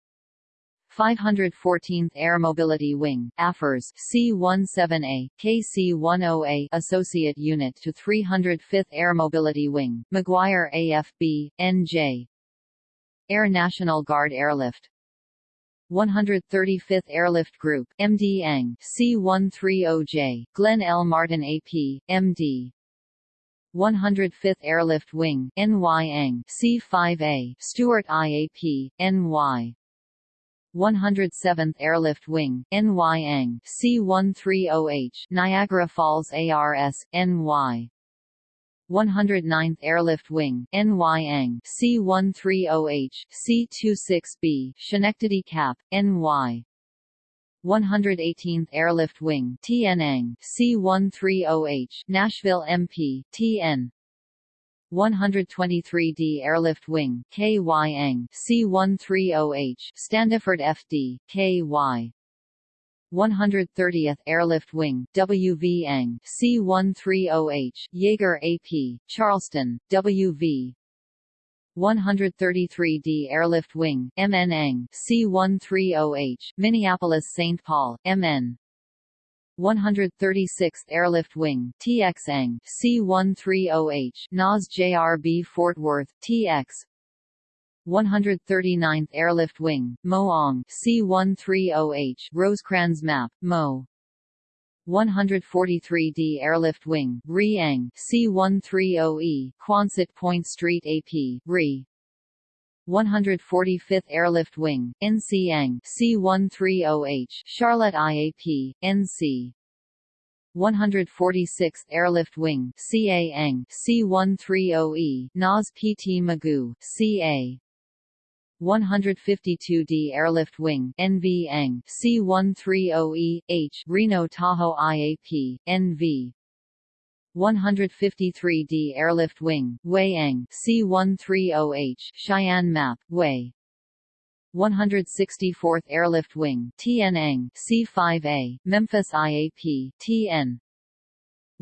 514th Air Mobility Wing, AFRS, C-17A, KC-10A Associate Unit to 305th Air Mobility Wing, McGuire AFB, NJ. Air National Guard Airlift 135th Airlift Group, MD Ang, C-130J, Glenn L. Martin AP, MD. 105th Airlift Wing, NY Ang, C-5A, Stewart IAP, NY. 107th Airlift Wing, NY C-130H, Niagara Falls ARS, NY. 109th Airlift Wing, NY C-130H, C-26B, Schenectady Cap, NY. 118th Airlift Wing, TN C-130H, Nashville MP, TN. 123d Airlift Wing, KY Ang, C-130H, Standiford FD, KY. 130th Airlift Wing, WV Ang, C-130H, Yeager AP, Charleston, WV. 133d Airlift Wing, MN Ang, C-130H, Minneapolis-St. Paul, MN. 136th Airlift Wing, TX Ang, C-130H, NAS JRB Fort Worth, TX 139th Airlift Wing, Moong, C-130H, Rosecrans Map, Mo. 143d Airlift Wing, Riang, C-130E, Quonset Point Street AP, Re. 145th Airlift Wing, NC Ang, C-130H, Charlotte IAP, NC. 146th Airlift Wing, CA Ang, C-130E, NAS PT Mugu, CA. 152d Airlift Wing, NV Ang, C-130E, H, Reno Tahoe IAP, NV. 153d Airlift Wing, Weiang, C-130H, Cheyenne Map, Way. 164th Airlift Wing, TN C-5A, Memphis IAP, TN.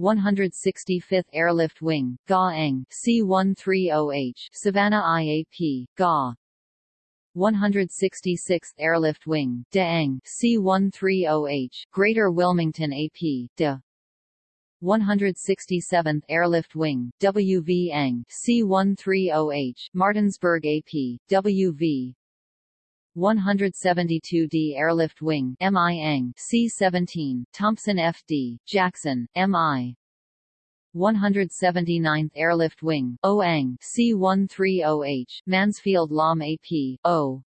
165th Airlift Wing, oh GA C-130H, Savannah IAP, GA. 166th Airlift Wing De C-130H Greater Wilmington AP De 167th Airlift Wing WV Ang C-130H Martinsburg AP WV 172d Airlift Wing MI Ang C-17 Thompson FD Jackson MI 179th Airlift Wing, OANG C-130H, Mansfield Lahm AP, O.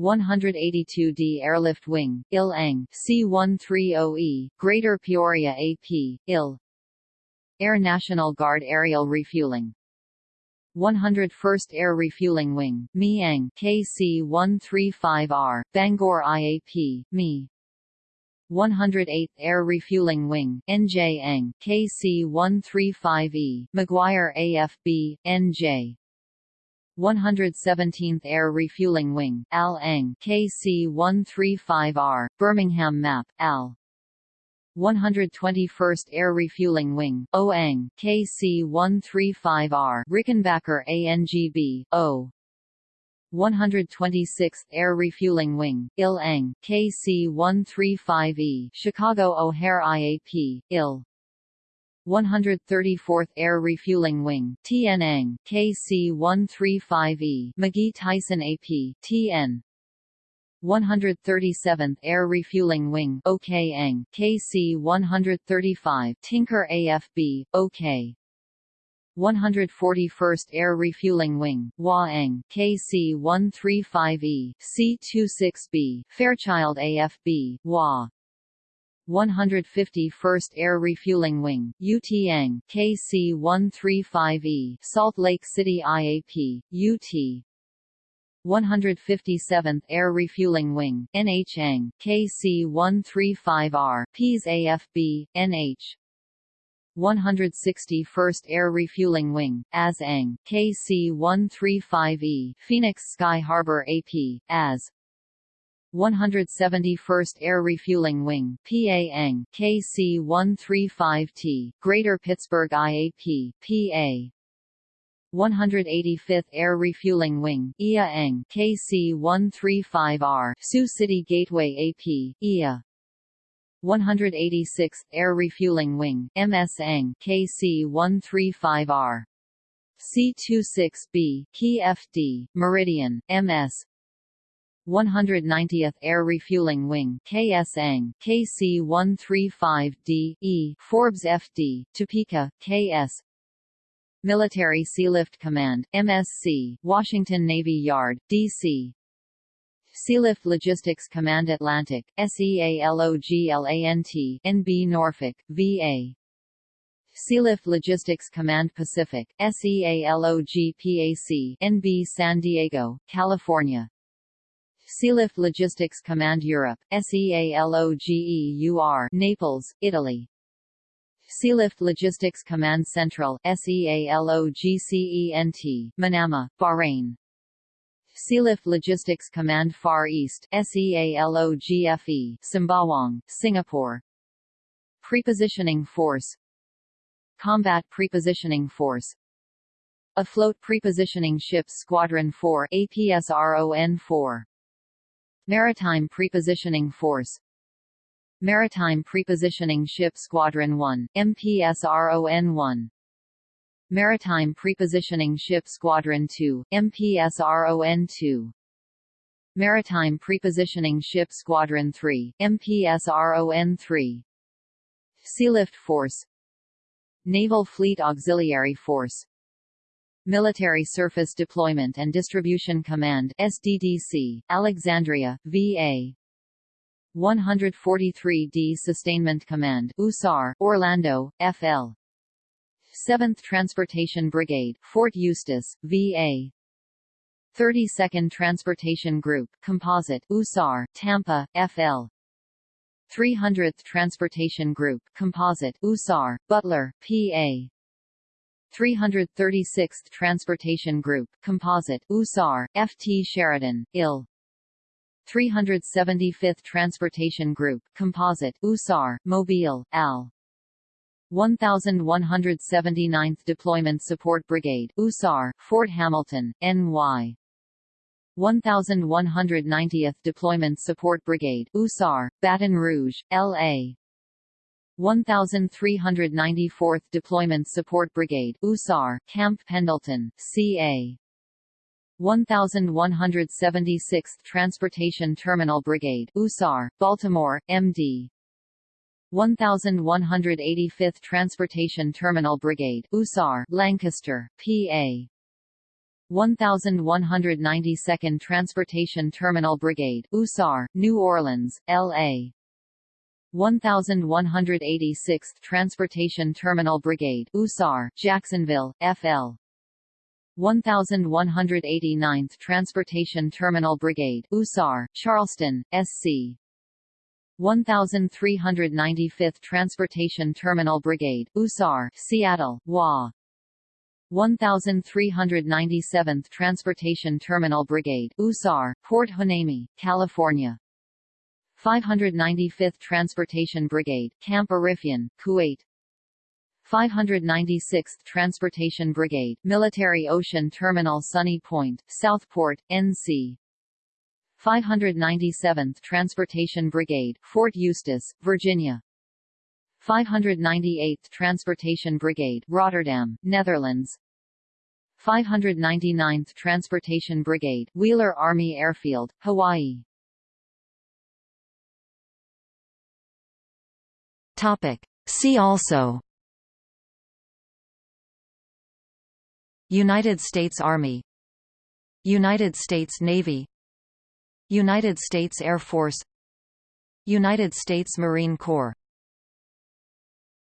182d Airlift Wing, Il Ang C-130E, Greater Peoria AP, IL. Air National Guard Aerial Refueling 101st Air Refueling Wing, Mi KC-135R, Bangor IAP, Mi 108th Air Refueling Wing, NJ Ang, KC-135E, McGuire AFB, NJ. 117th Air Refueling Wing, AL Ang, KC-135R, Birmingham MAP, AL. 121st Air Refueling Wing, OANG, KC-135R, Rickenbacker ANGB, O. 126th Air Refueling Wing, Il Ang, KC-135E, Chicago O'Hare IAP, IL. 134th Air Refueling Wing, TN Ang, KC-135E, McGhee Tyson AP, TN. 137th Air Refueling Wing, OK Ang, KC-135, Tinker AFB, OK. 141st Air Refueling Wing, Hua-Ang, KC-135E, C-26B, Fairchild AFB, Hua. 151st Air Refueling Wing, UT-Ang, KC-135E, Salt Lake City IAP, UT. 157th Air Refueling Wing, NH-Ang, KC-135R, Pease AFB, NH. 161st Air Refueling Wing, AS-ANG, KC-135E, Phoenix Sky Harbor AP, AS 171st Air Refueling Wing, PA-ANG, KC-135T, Greater Pittsburgh IAP, PA 185th Air Refueling Wing, IA-ANG, KC-135R, Sioux City Gateway AP, IA 186th Air Refueling Wing, MS Ang, KC-135R. C-26B, KFD, Meridian, MS. 190th Air Refueling Wing, KS Ang, KC-135D, E, Forbes FD, Topeka, KS. Military Sealift Command, MSC, Washington Navy Yard, D.C. Sealift Logistics Command Atlantic, SEALOGLANT, NB Norfolk, VA. Sealift Logistics Command Pacific, SEALOGPAC, NB San Diego, California. Sealift Logistics Command Europe, SEALOGEUR, Naples, Italy. Sealift Logistics Command Central, SEALOGCENT, Manama, Bahrain. Sealift Logistics Command Far East SEALOGFE, Sembawang, Singapore. Prepositioning Force Combat Prepositioning Force Afloat Prepositioning Ships Squadron 4 APSRON-4 Maritime Prepositioning Force. Maritime Prepositioning Ship Squadron 1 MPSRON-1 Maritime Prepositioning Ship Squadron 2, MPSRON-2 Maritime Prepositioning Ship Squadron 3, MPSRON-3 Sealift Force. Naval Fleet Auxiliary Force Military Surface Deployment and Distribution Command SDDC, Alexandria, VA 143d Sustainment Command USAR, Orlando, FL 7th Transportation Brigade, Fort Eustis, VA. 32nd Transportation Group, Composite, USAR, Tampa, FL. 300th Transportation Group, Composite, USAR, Butler, PA. 336th Transportation Group, Composite, USAR, FT Sheridan, IL. 375th Transportation Group, Composite, USAR, Mobile, AL. 1179th Deployment Support Brigade, USAR, Fort Hamilton, NY. 1190th Deployment Support Brigade USAR, Baton Rouge, LA 1394th Deployment Support Brigade USAR, Camp Pendleton, CA 1176th Transportation Terminal Brigade USAR, Baltimore, MD 1185th Transportation Terminal Brigade USAR, Lancaster, PA 1192nd Transportation Terminal Brigade USAR, New Orleans, LA 1186th Transportation Terminal Brigade USAR, Jacksonville, FL 1189th Transportation Terminal Brigade USAR, Charleston, SC 1395th Transportation Terminal Brigade USAR, Seattle, WA 1397th Transportation Terminal Brigade USAR, Port Hueneme, California 595th Transportation Brigade, Camp Arifjan, Kuwait. 596th Transportation Brigade, Military Ocean Terminal Sunny Point, Southport, NC 597th Transportation Brigade, Fort Eustis, Virginia. 598th Transportation Brigade, Rotterdam, Netherlands. 599th Transportation Brigade, Wheeler Army Airfield, Hawaii Topic. See also. United States Army. United States Navy. United States Air Force. United States Marine Corps